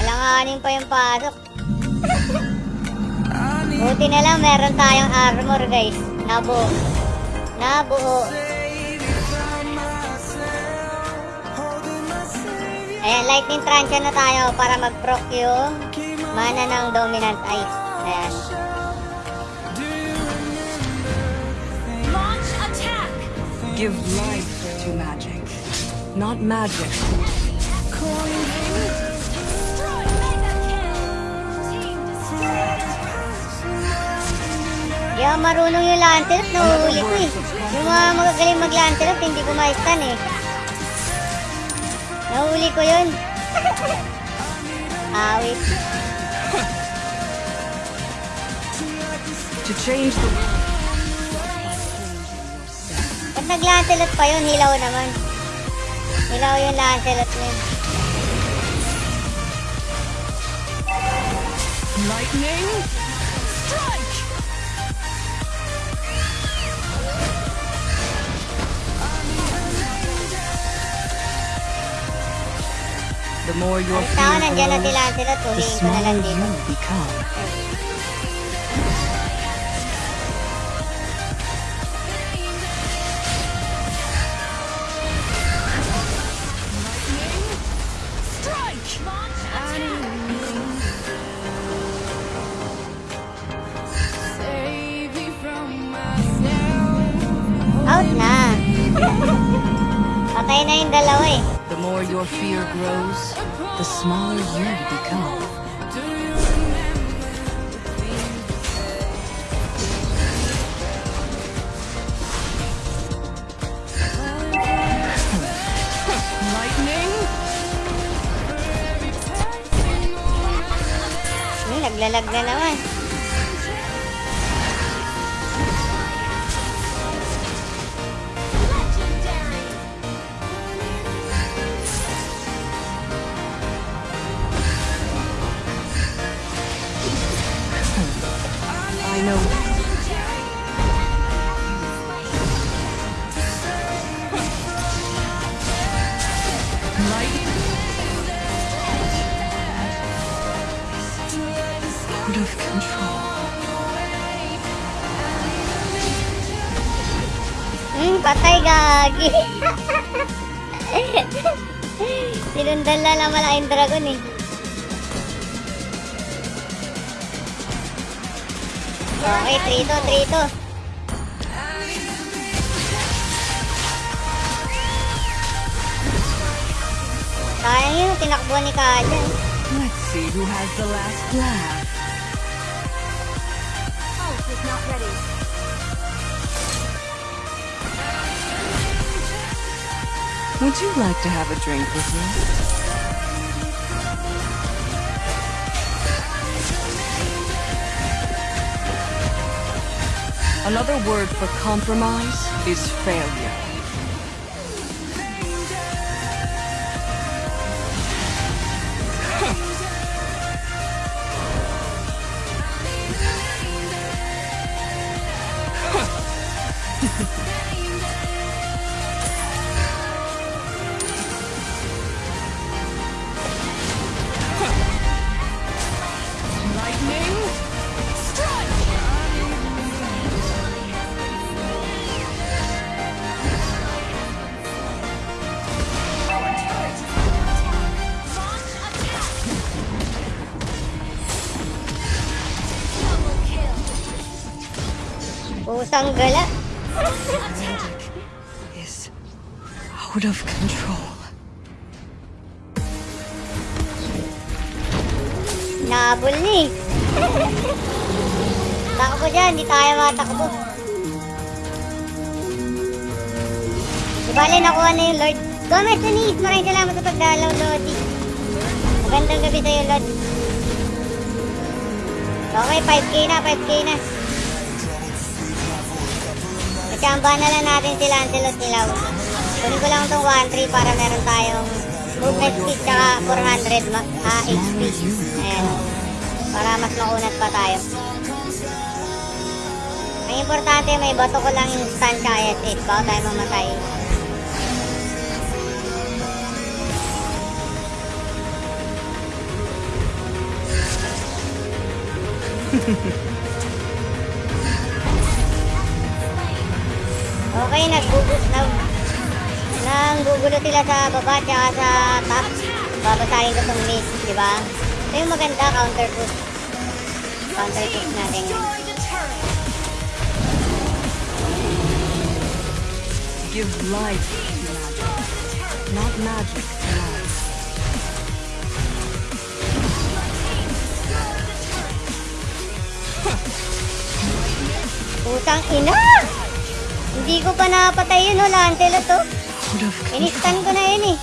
Kalanganin pa yung pasok. Buti na lang meron tayong armor, guys. Nabuo. Nabuo. Ayan, lightning trance na tayo para mag-proc yung mana ng dominant ice. Ayan. Launch attack. Give life to magic, not magic. Destroy mega kill. Team destroyed. Di ako marunong yung Lancelot, nahuhuli ko eh. Yung mga magagaling mag-Lancelot, hindi ko ma-stun eh. Nahuli ko yun. Awit. To change the Pag nag-Lancelot pa yun, hilaw naman. Hilaw yung Lancelot niya. lightning. The more your Ang tao, fear nandyan na si grows, Lancelot. the Huliin ko na smaller lang dito. you become. Strike. Launch attack. Save me from myself. Out na. Patay na yung dalawa eh. The more your fear grows, the smaller you become. Do you remember the things Lightning. Hmm, naglalag na naman. Sinundan na naman ang dragon eh. Okay, 3 to, 3 to. Sayang yun, tinakbo ni Kaja. Let's see who has the last laugh. Ult is not ready. Would you like to have a drink with me? Another word for compromise is failure. Pusang gala. Is out of control. Nabol ni. Takbo dyan, di tayo matakbo. Bale, nakuha na yung Lord. Gomez Denise, maraming salamat sa pagdalaw, Lodi. Magandang gabi sa'yo, Lord. Okay, 5k na, 5k na. Ichamba na lang natin si Lancelot Nilaw. Kunin ko lang itong 1-3 para meron tayong movement speed tsaka 400 ma- ah, HP. Ayan. Para mas maunat pa tayo. Ang importante, may bato ko lang yung stun tsaka SS bago tayo mamatay. Okay, naggugulo, nag, nanggugulo sila sa baba tsaka sa top. Babasahin ko itong mid, di ba? Ito yung maganda, counter push. Counter push natin. Give life not magic life. Putang ina! Hindi ko pa napatay yun, oh, Lancelot, to. Inistan ko na yun, eh.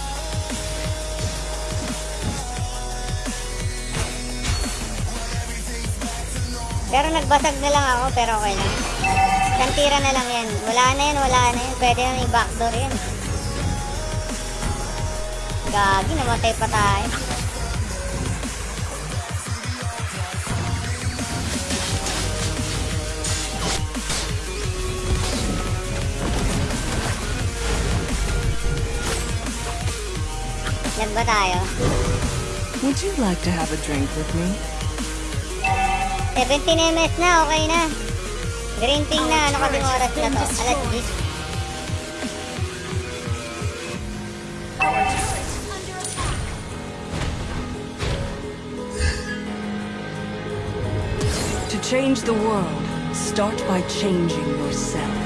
Pero nagbasag na lang ako, pero okay lang. Isang tira na lang yan. Wala na yan, wala na yan. Pwede nang i-backdoor yan. Gagi, namatay pa tayo. Ba tayo? Would you like to have a drink with me? 17 ms na, okay na. Green ping na, ano kaming oras na to? Alas 10. To change the world, start by changing yourself.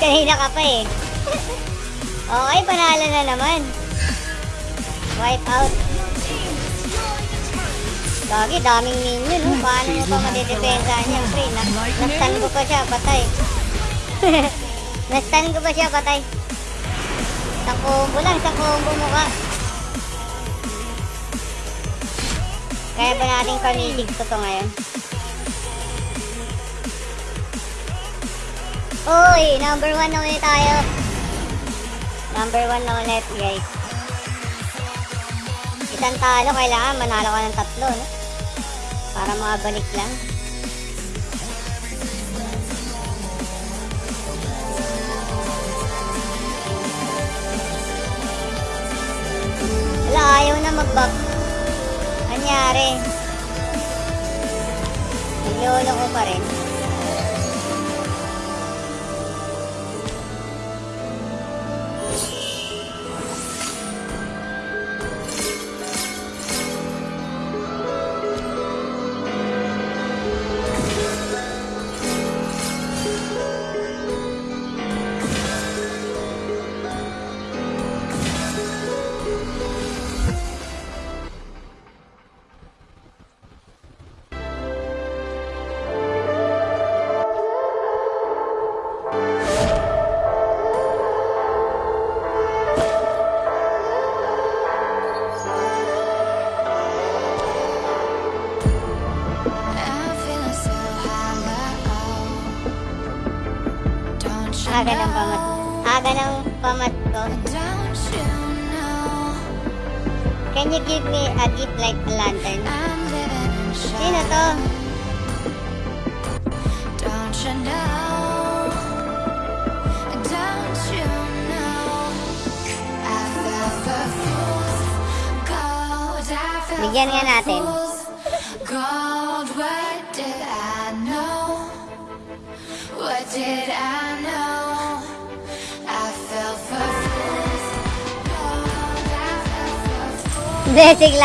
Kanina ka pa eh. okay, panalo na naman. Wipe out. Gagi, daming minion, no? Paano mo pa madidepensa niya, pre? Na Nastan ko pa siya, patay. Nastan ko pa siya, patay. Isang combo lang, isang combo mo ka. Kaya ba natin pamitig ko to ngayon? Uy, number one na ulit tayo. Number one na ulit, guys. Isang talo, kailangan manalo ka ng tatlo, no? Para makabalik lang. Wala, ayaw na mag-back. Anyari? Naglolo ko pa rin.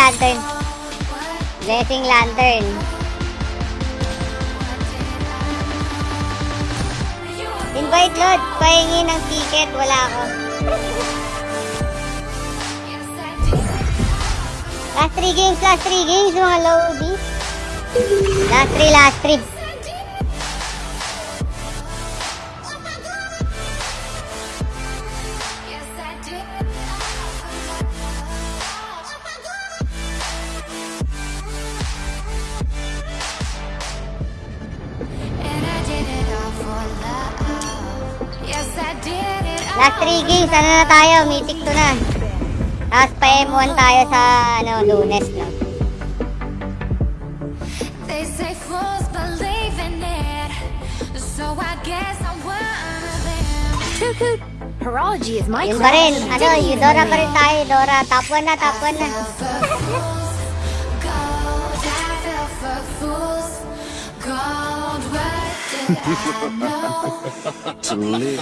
Lantern. Blessing lantern. Invite Lord, pahingi ng ticket, wala ako. Last 3 games, last 3 games, mga loadies. Last 3, last 3. Na tayo, mythic to na. Tapos pa M1 tayo sa ano, lunes, no? They say fools believe in it. So I guess I'm one of them. Horology is my Yun pa rin, ano, Eudora pa rin tayo, Dora. Top 1 na, top 1 na. To live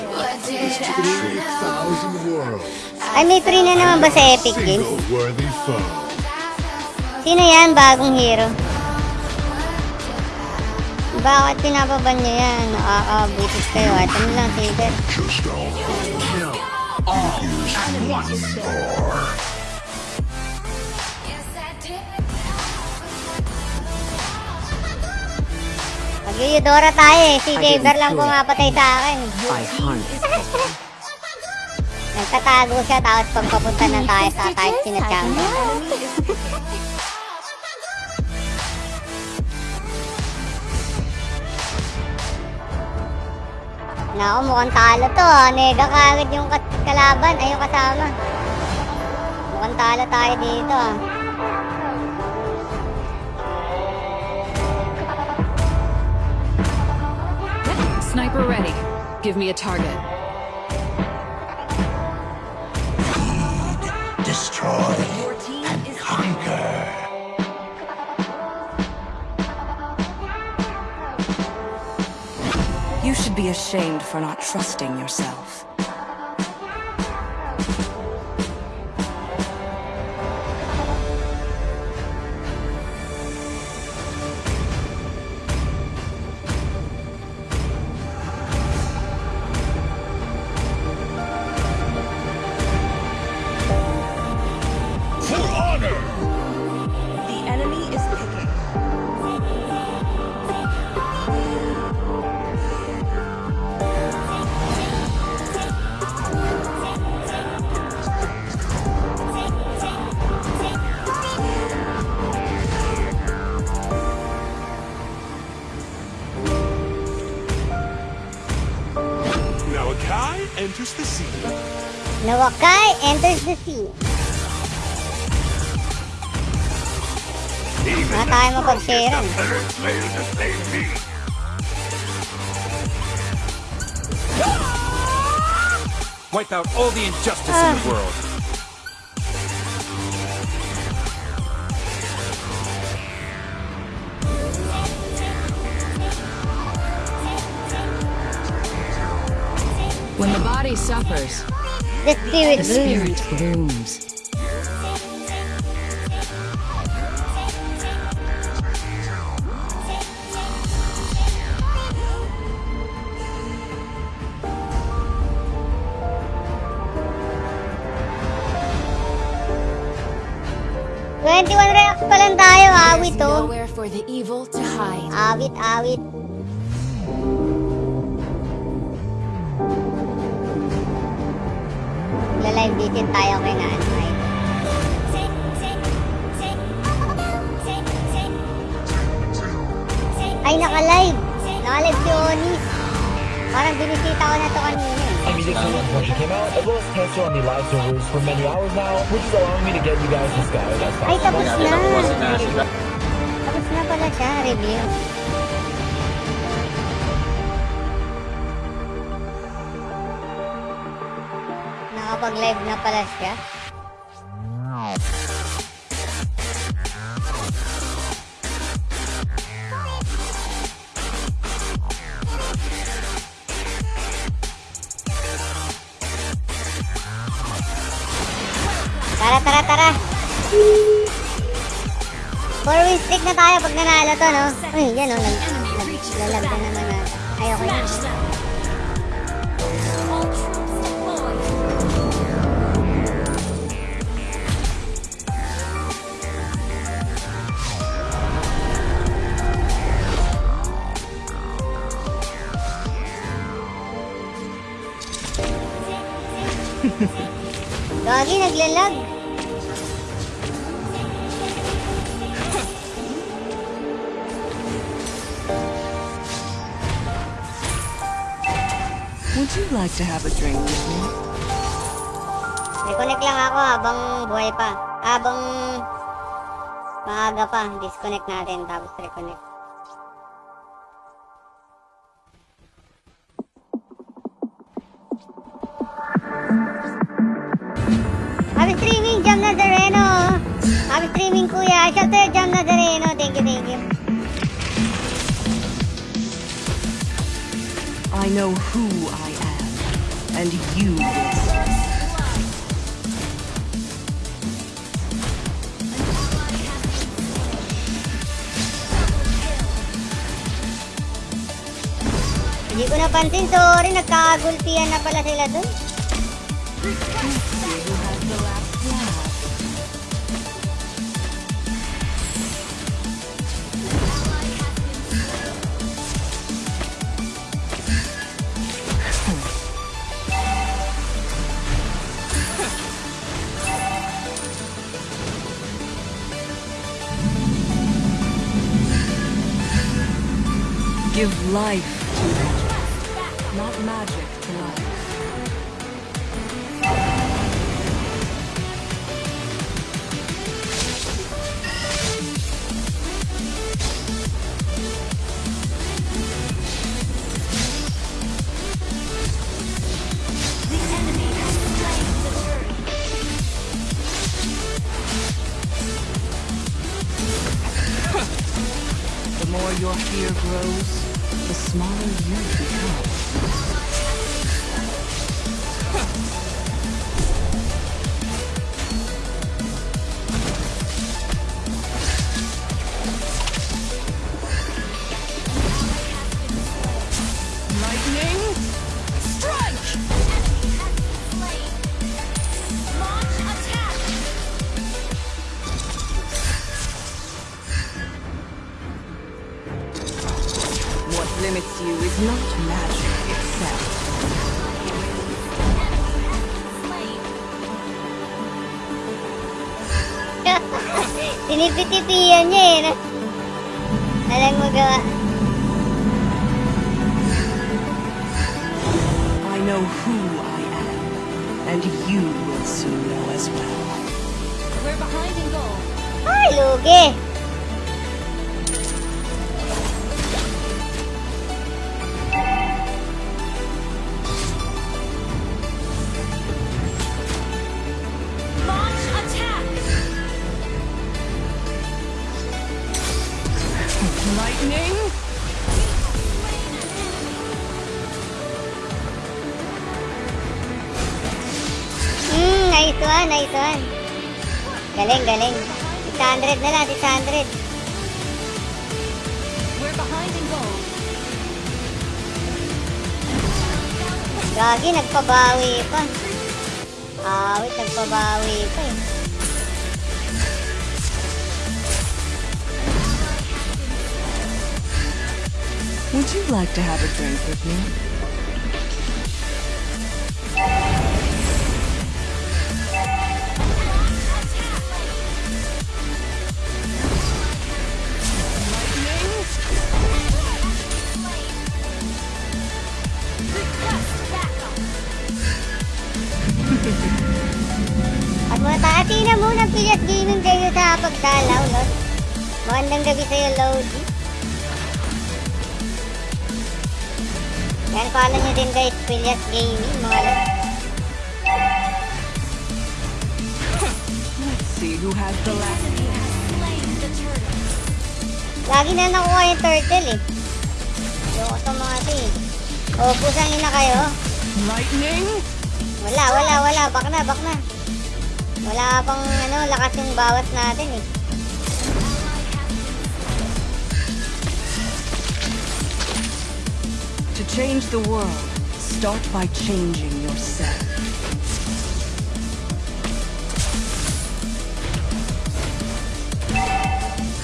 Ay, may free na naman ba sa Epic Games? Single worthy foe. Sino yan? Bagong hero. Bakit pinapaban niyo yan? Nakakabutis kayo. Lang, is who we are. Yes, I did. Mag-Eudora tayo eh. Si Saber lang pumapatay sa akin. Nagtatago siya tapos pagpapunta na tayo sa type sinachamba. Naku, mukhang talo to ah. Nega kagad yung kalaban. Ay, yung kasama. Mukhang talo tayo dito ah. Sniper ready. Give me a target. Destroy and conquer. You should be ashamed for not trusting yourself. Tayo mapag-sharean. Player to save me. Wipe out all the injustice in the ah. world. When the body suffers, The spirit the blooms. spirit blooms. Twenty-one the evil to hide. Awit, awit. Lalive bitin tayo kay na ano ay. Ay, naka-live! Si Onis! Parang binisita ko na to kanina. Eh. Music series when it came out, as well as on the live servers for many hours now, which is allowing me to get you guys this guy. That's I tapos na siya, review. Nakapag-live na pala siya. ito no. Uy, yan o. Naglalag na naman na. Ayoko yan. disconnect natin tapos reconnect. Nagulpian na pala sila dun. Give life idea niya eh. Alam mo gawa. nagpabawi pa. Nagpabawi pa eh. Would you like to have a drink with me? Pilas Gaming, mga Lord. Let's see who has the last. Lagi na nakuha yung turtle eh. Ayoko sa mga ito eh. O, pusang ina kayo. Lightning. Wala, wala, wala. Bak na, bak na. Wala pang ano, lakas yung bawas natin eh. To change the world, start by changing yourself.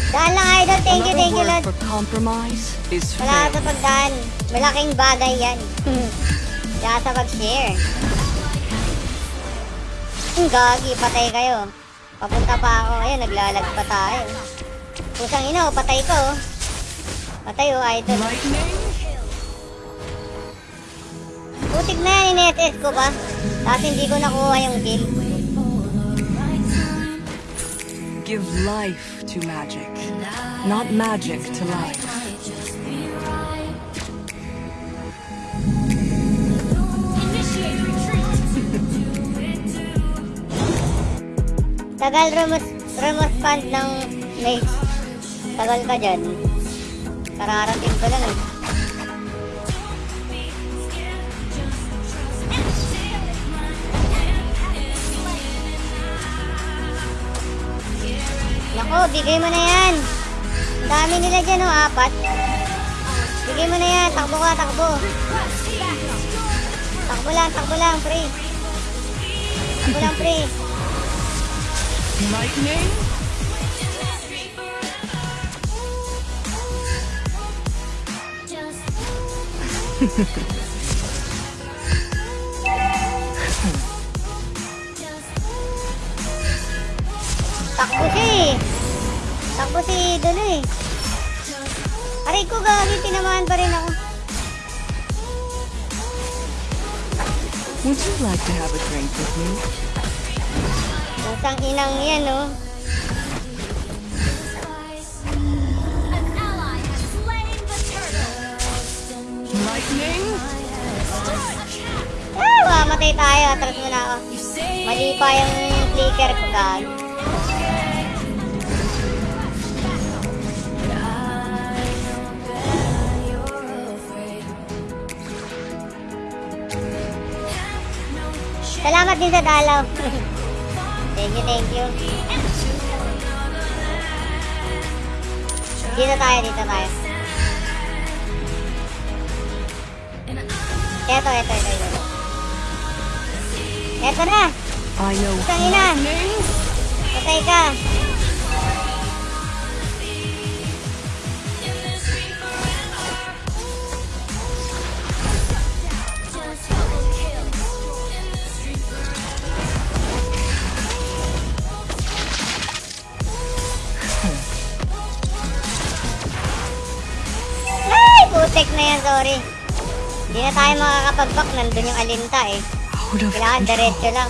Daan lang idol, thank you, thank you Lord. for compromise is Wala sa pagdaan. Malaking bagay yan. Kaya sa pag-share. Gagi, patay kayo. Papunta pa ako. Ayun, naglalag pa tayo. Pusang ina, oh, patay ko. oh. Patay oh, idol. Lightning. in-SS ko pa. Tapos hindi ko nakuha yung kill. Give life to magic, not magic to life. Tagal rumos, rumos fund ng mage. Tagal ka dyan. Kararating ko lang eh. Nako, bigay mo na yan. Ang dami nila dyan oh, apat. Bigay mo na yan, takbo ka, takbo. Takbo lang, takbo lang, pre. Takbo lang, pre. Lightning. Takbo siya eh. Takbo si Dulo eh. Aray ko gagi, tinamaan pa rin ako. Would you like to have a drink with me? Pusang inang yan oh. Lightning. Ah, mamatay tayo. Atras mo na ako. Mali pa yung flicker ko gagi. Salamat din sa dalaw. thank you, thank you. Dito tayo, dito tayo. Eto, eto, eto, eto. Eto na! I know Pusang ina! Patay ka! Tayo makakapag-back. Nandun yung alinta eh. Kailangan diretso lang.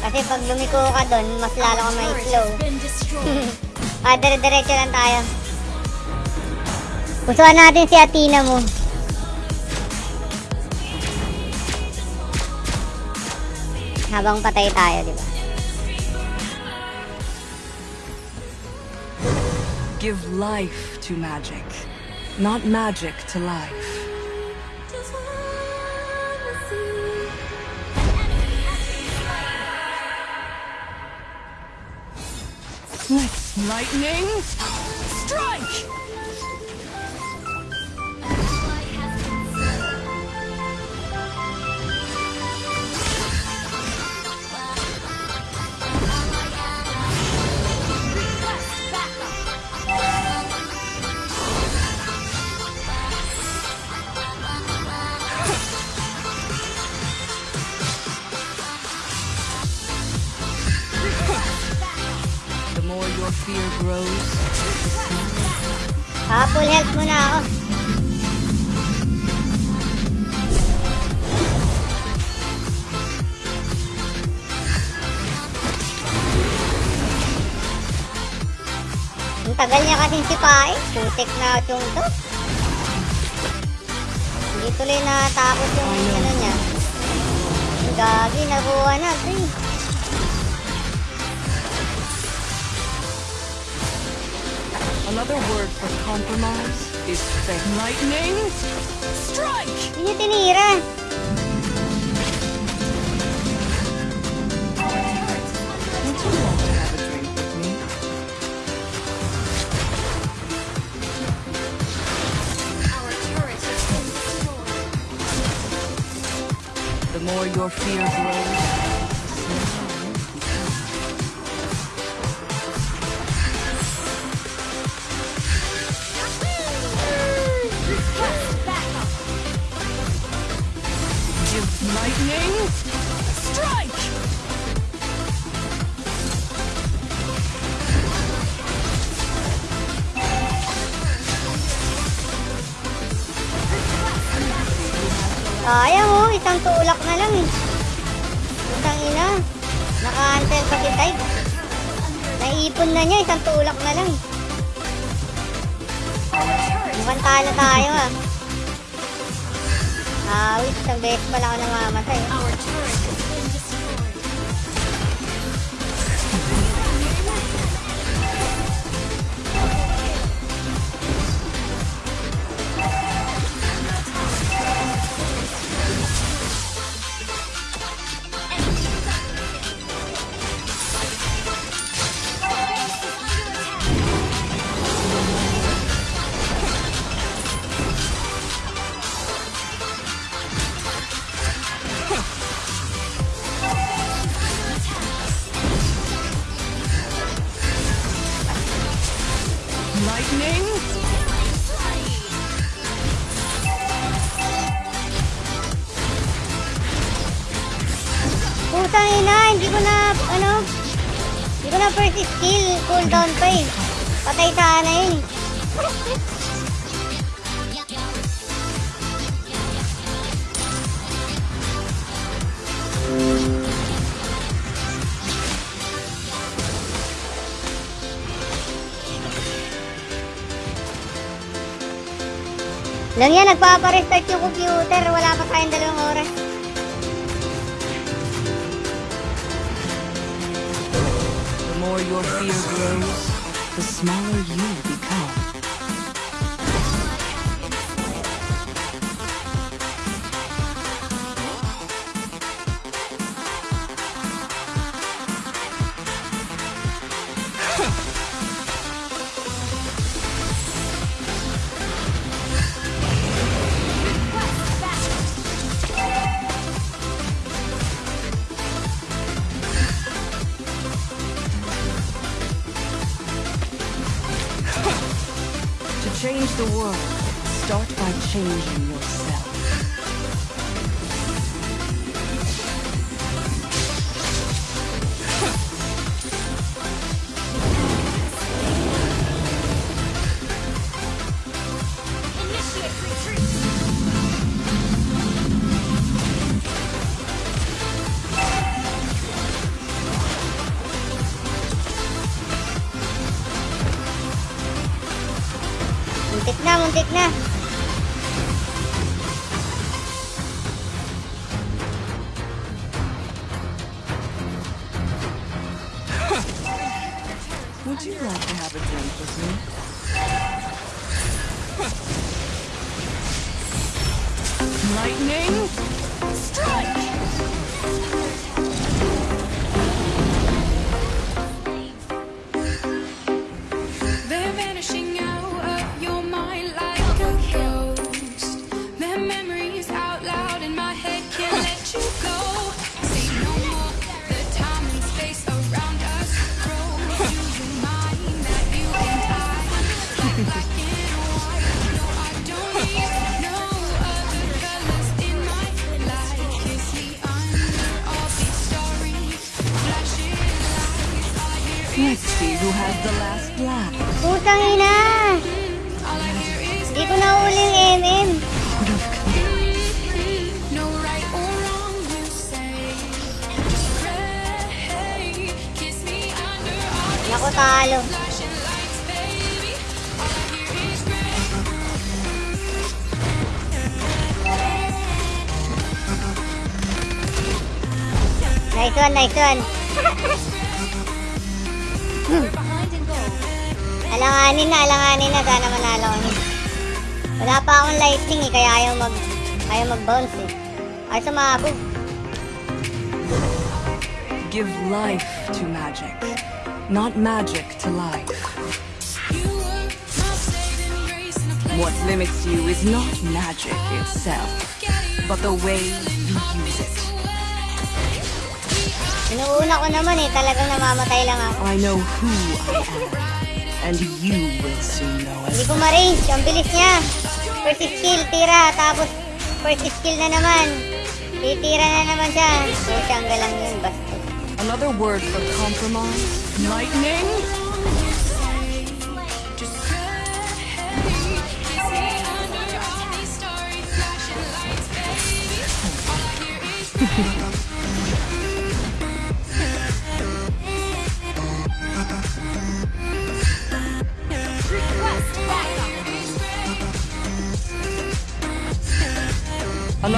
Kasi pag lumiko ka doon, mas lalo ka may slow. Ah, dire-diretso lang tayo. Pusuan natin si Athena mo. Habang patay tayo, di ba? Give life to magic, not magic to life. Lightning effect na yung to. Hindi tuloy natapos yung ano niya. Ang gagi, nakuha na. Dang. Another word for compromise is lightning strike. Hindi tinira. fear grows. yung computer. Wala pa tayong dalawang oras. The more your fear grows, the smaller you Gold. Alanganin na, alanganin na. Sana manalo niya. Wala pa akong lightning eh, kaya ayaw mag... Ayaw mag-bounce eh. Ay, sumabog. Give life to magic, not magic to life. What limits you is not magic itself, but the way Inuuna ko naman eh, talagang namamatay lang ako. I know who I am, and you will soon know Hindi it. ko ma-range, ang bilis niya. First skill, tira, tapos first skill na naman. Titira na naman siya. Pusyang galang yun, basta. Another word for compromise? Lightning?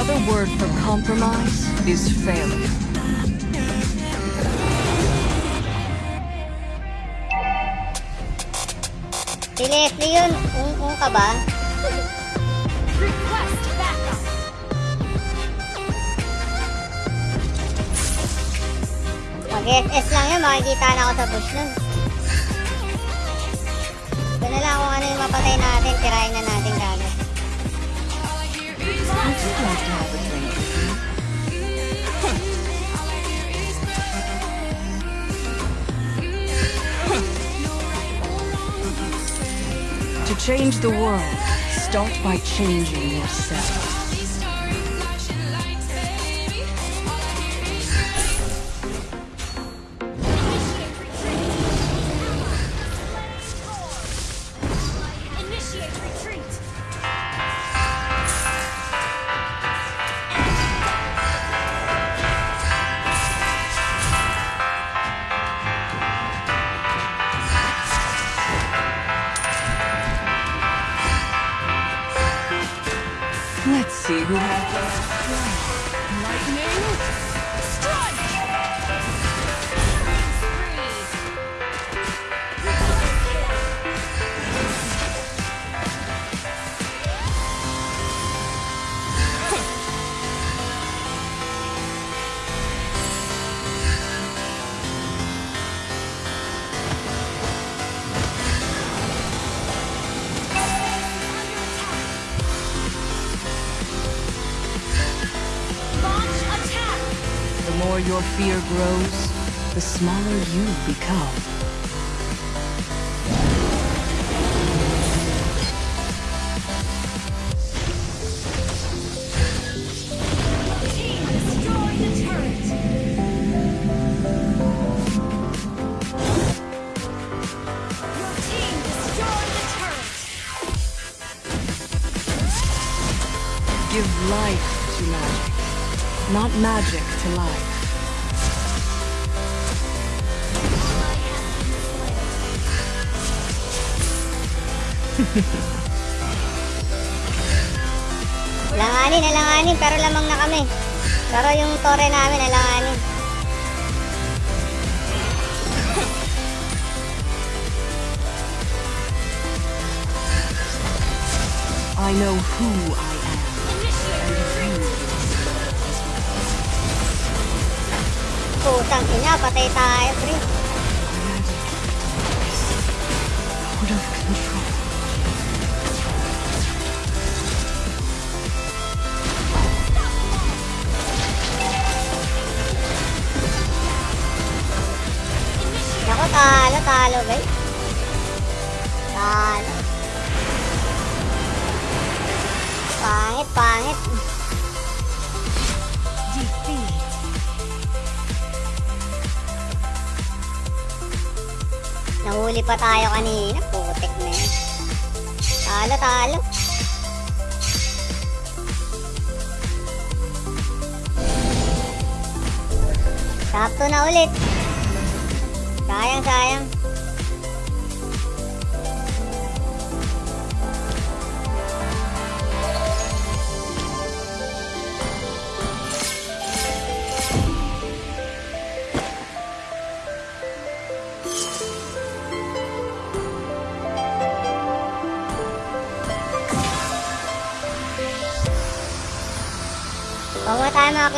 Another word for compromise is failure. Si Leslie yun, ung-ung ka ba? Request backup. Mag-SS lang yun, makikita na ako sa push nun. Ito na lang kung ano yung mapatay natin, tirahin na natin kagad. To change the world, start by changing yourself. Give life to magic, not magic to life. Alanganin, alanganin, pero lamang na kami. Pero yung tore namin, alanganin. I know who I Putang ina, patay tayo, pre. Naku, talo, talo, guys. Talo. Pangit, pangit. Nahuli pa tayo kanina. Putik na yan. Talo, talo. 2 na ulit. Sayang, sayang.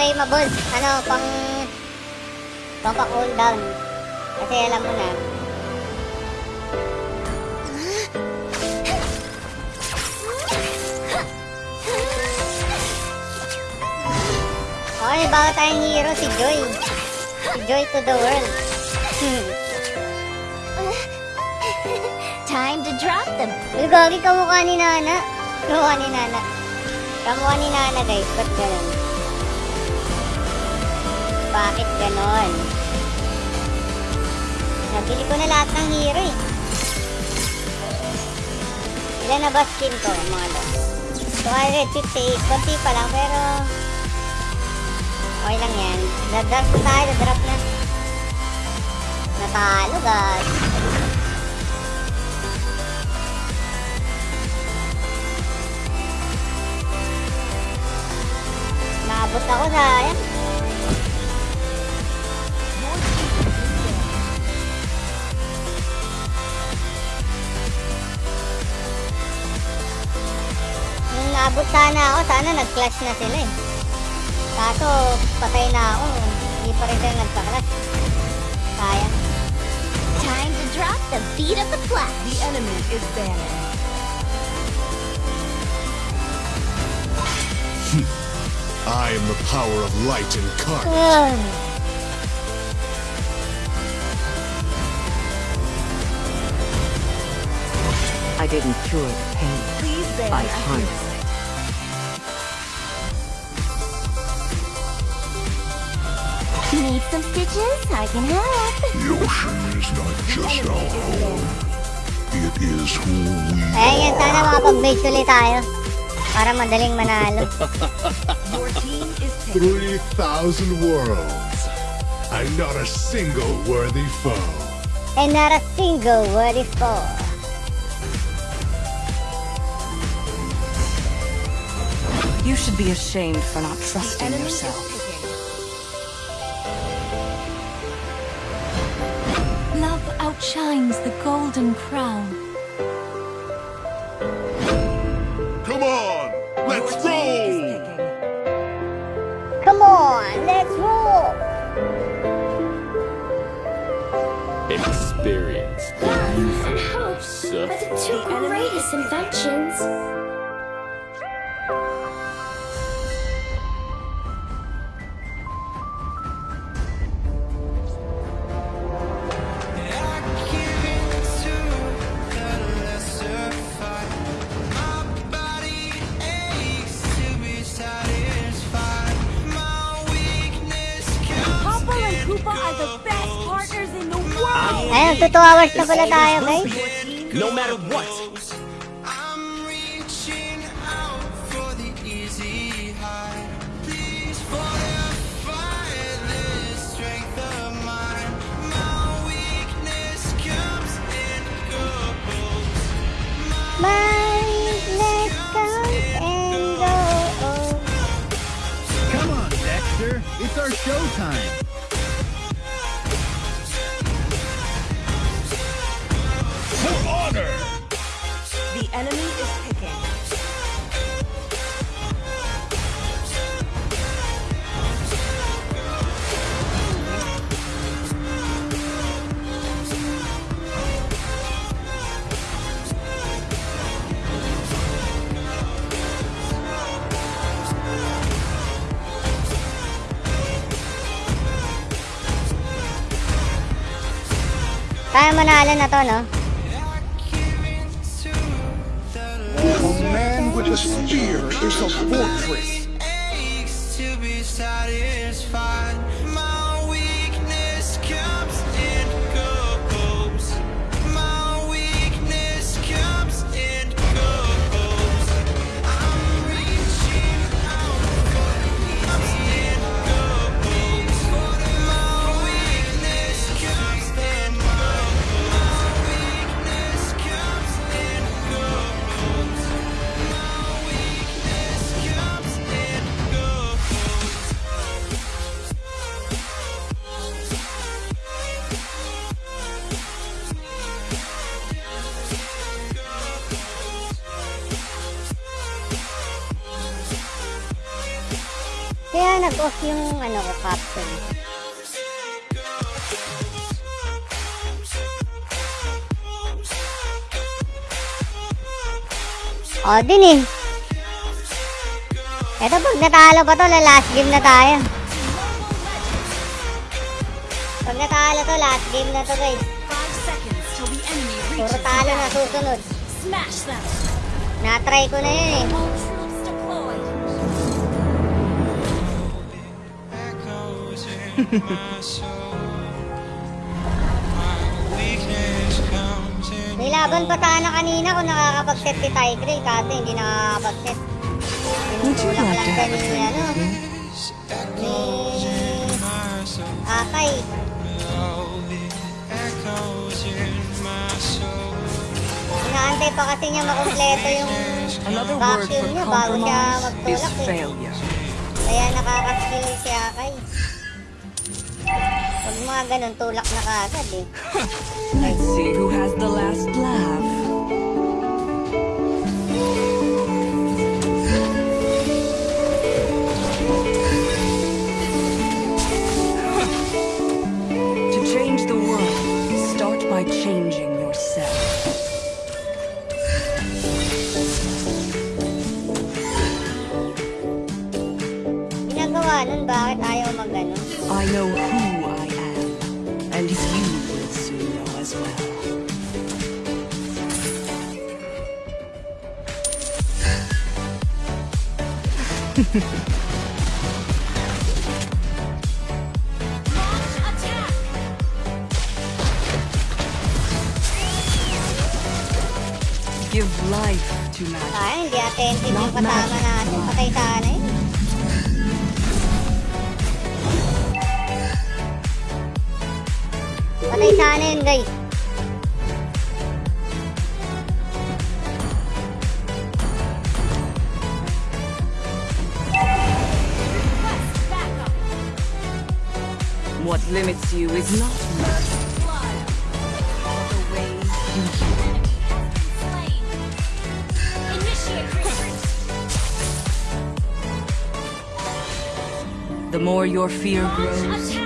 Mga claimables. Ano, pang... Pang pa cooldown. Kasi alam mo na. Okay, may bago tayong hero, si Joy. Si Joy to the world. Hmm. Time to drop them. Uy, gagi, kamukha ni Nana. Kamukha ni Nana. Kamukha ni Nana, guys. Ba't ganun? Bakit ganon? Nabili ko na lahat ng hero eh. Ilan na ba skin ko, mga lo? 258. Konti pa lang, pero... Okay lang yan. Dadrop na tayo, dadrop na. Natalo, guys. Naabot ako, sayang. Nung naabot sana ako, sana nag-clash na sila eh. Kaso, patay na ako. Hindi pa rin sila nagka-clash. Sayang. Time to drop the beat of the clash. The enemy is banning. I am the power of light incarnate. Ugh. I didn't cure the pain. Please ban I a harnessed Need some stitches? I can help. The ocean is not just our home. It is who we eh, Ayan yan, sana makapag-base ulit tayo. Para madaling manalo. Your team is taking 3,000 worlds. And not a single worthy foe. And not a single worthy foe. You should be ashamed for not trusting yourself. Outshines the golden crown. Come on, let's roll! Come on, let's roll! Experience the music of But the two greatest inventions. Na pala tayo, guys. No matter what. Na to, no? A man with a spear is a fortress. Oo din eh. Eto pag natalo pa to, last game na tayo. Pag natalo to, last game na to guys. Puro talo na susunod. Na-try ko na yun eh. Hehehehe Laban pa sana kanina kung nakakapag-set si Tyrell kasi hindi nakakapag-set. Tinutulak lang siya ni, ano, ni Akay. Inaantay pa kasi niya makumpleto yung vacuum niya bago siya magtulak eh. Kaya nakakaskill si Akay. Huwag mga ganun tulak na kagad eh. Let's see who has the last laugh. your fear grows.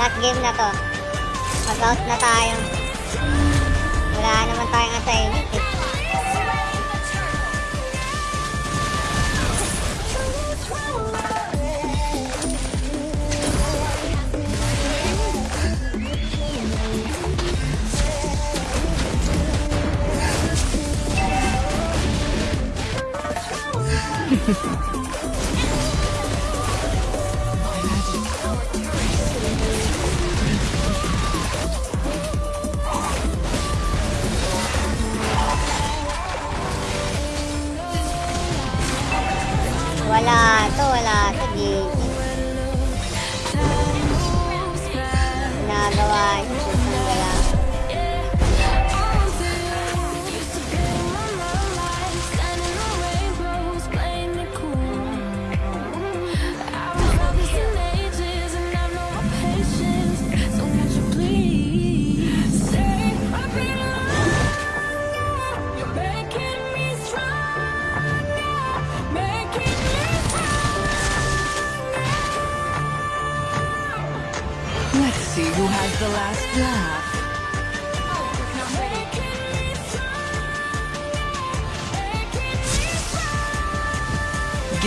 Last game na to. Mag-out na tayo. Wala naman tayong assignment eh. Wala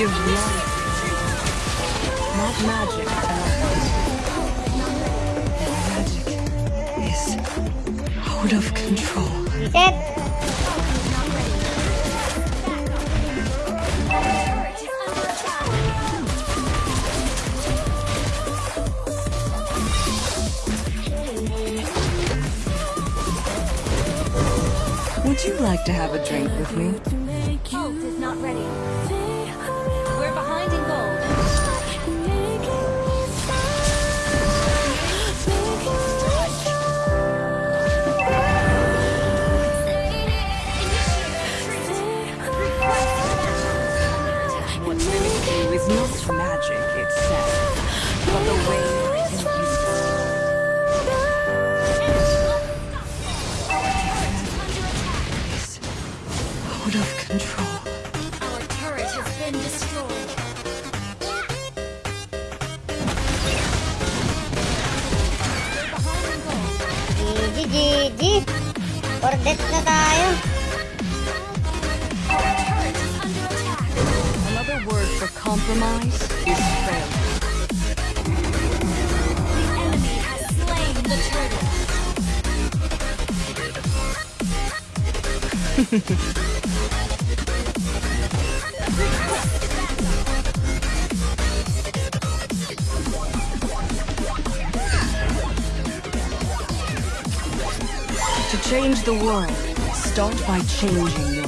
Give life. Not magic, Magic is out of control. Reset! Would you like to have a drink with me? For death na tayo. Another word for compromise is failure. The enemy has slain the turtle. change the world, start by changing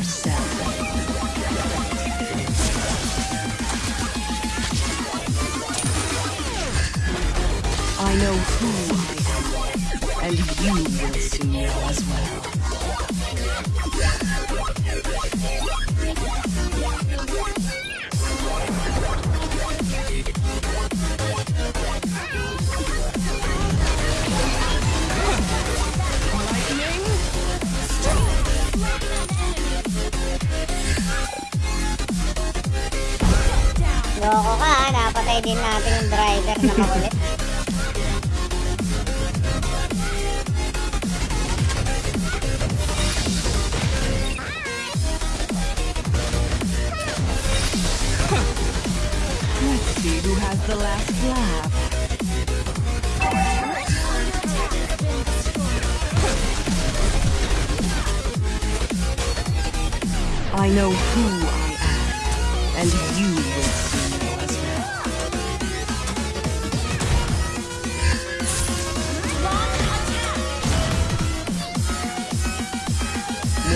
I know who I am, and you will know as well.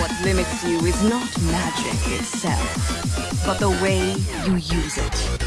What limits you is not magic itself, but the way you use it.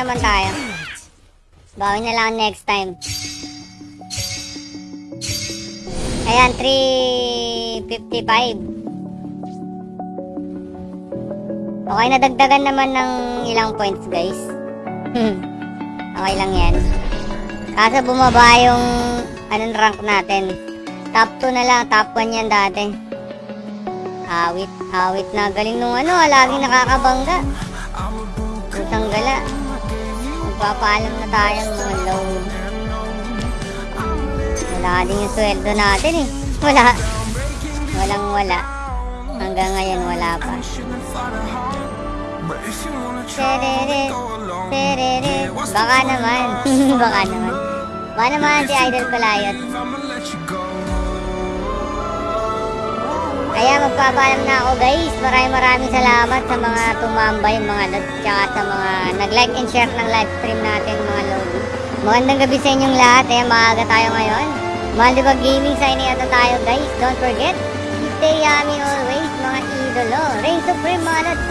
Naman tayo. Bawi na lang next time. Ayan, 355. Okay, nadagdagan naman ng ilang points, guys. okay lang yan. Kaso bumaba yung anong rank natin. Top 2 na lang, top 1 yan dati. Awit, awit na. Galing nung ano, laging nakakabangga. Putang gala. Magpapaalam na tayo mga low. Wala din yung sweldo natin eh. Wala. Walang wala. Hanggang ngayon wala pa. Baka naman. Baka naman. Baka naman si Idol Palayot. Kaya magpapaalam na ako guys. Maraming maraming salamat sa mga tumambay, mga lods, tsaka sa mga nag-like and share ng live stream natin mga lodi. Magandang gabi sa inyong lahat. Ayan, maaga tayo ngayon. Malibag Gaming, signing out na tayo guys. Don't forget, stay yummy always mga idolo. Reign Supreme mga lods.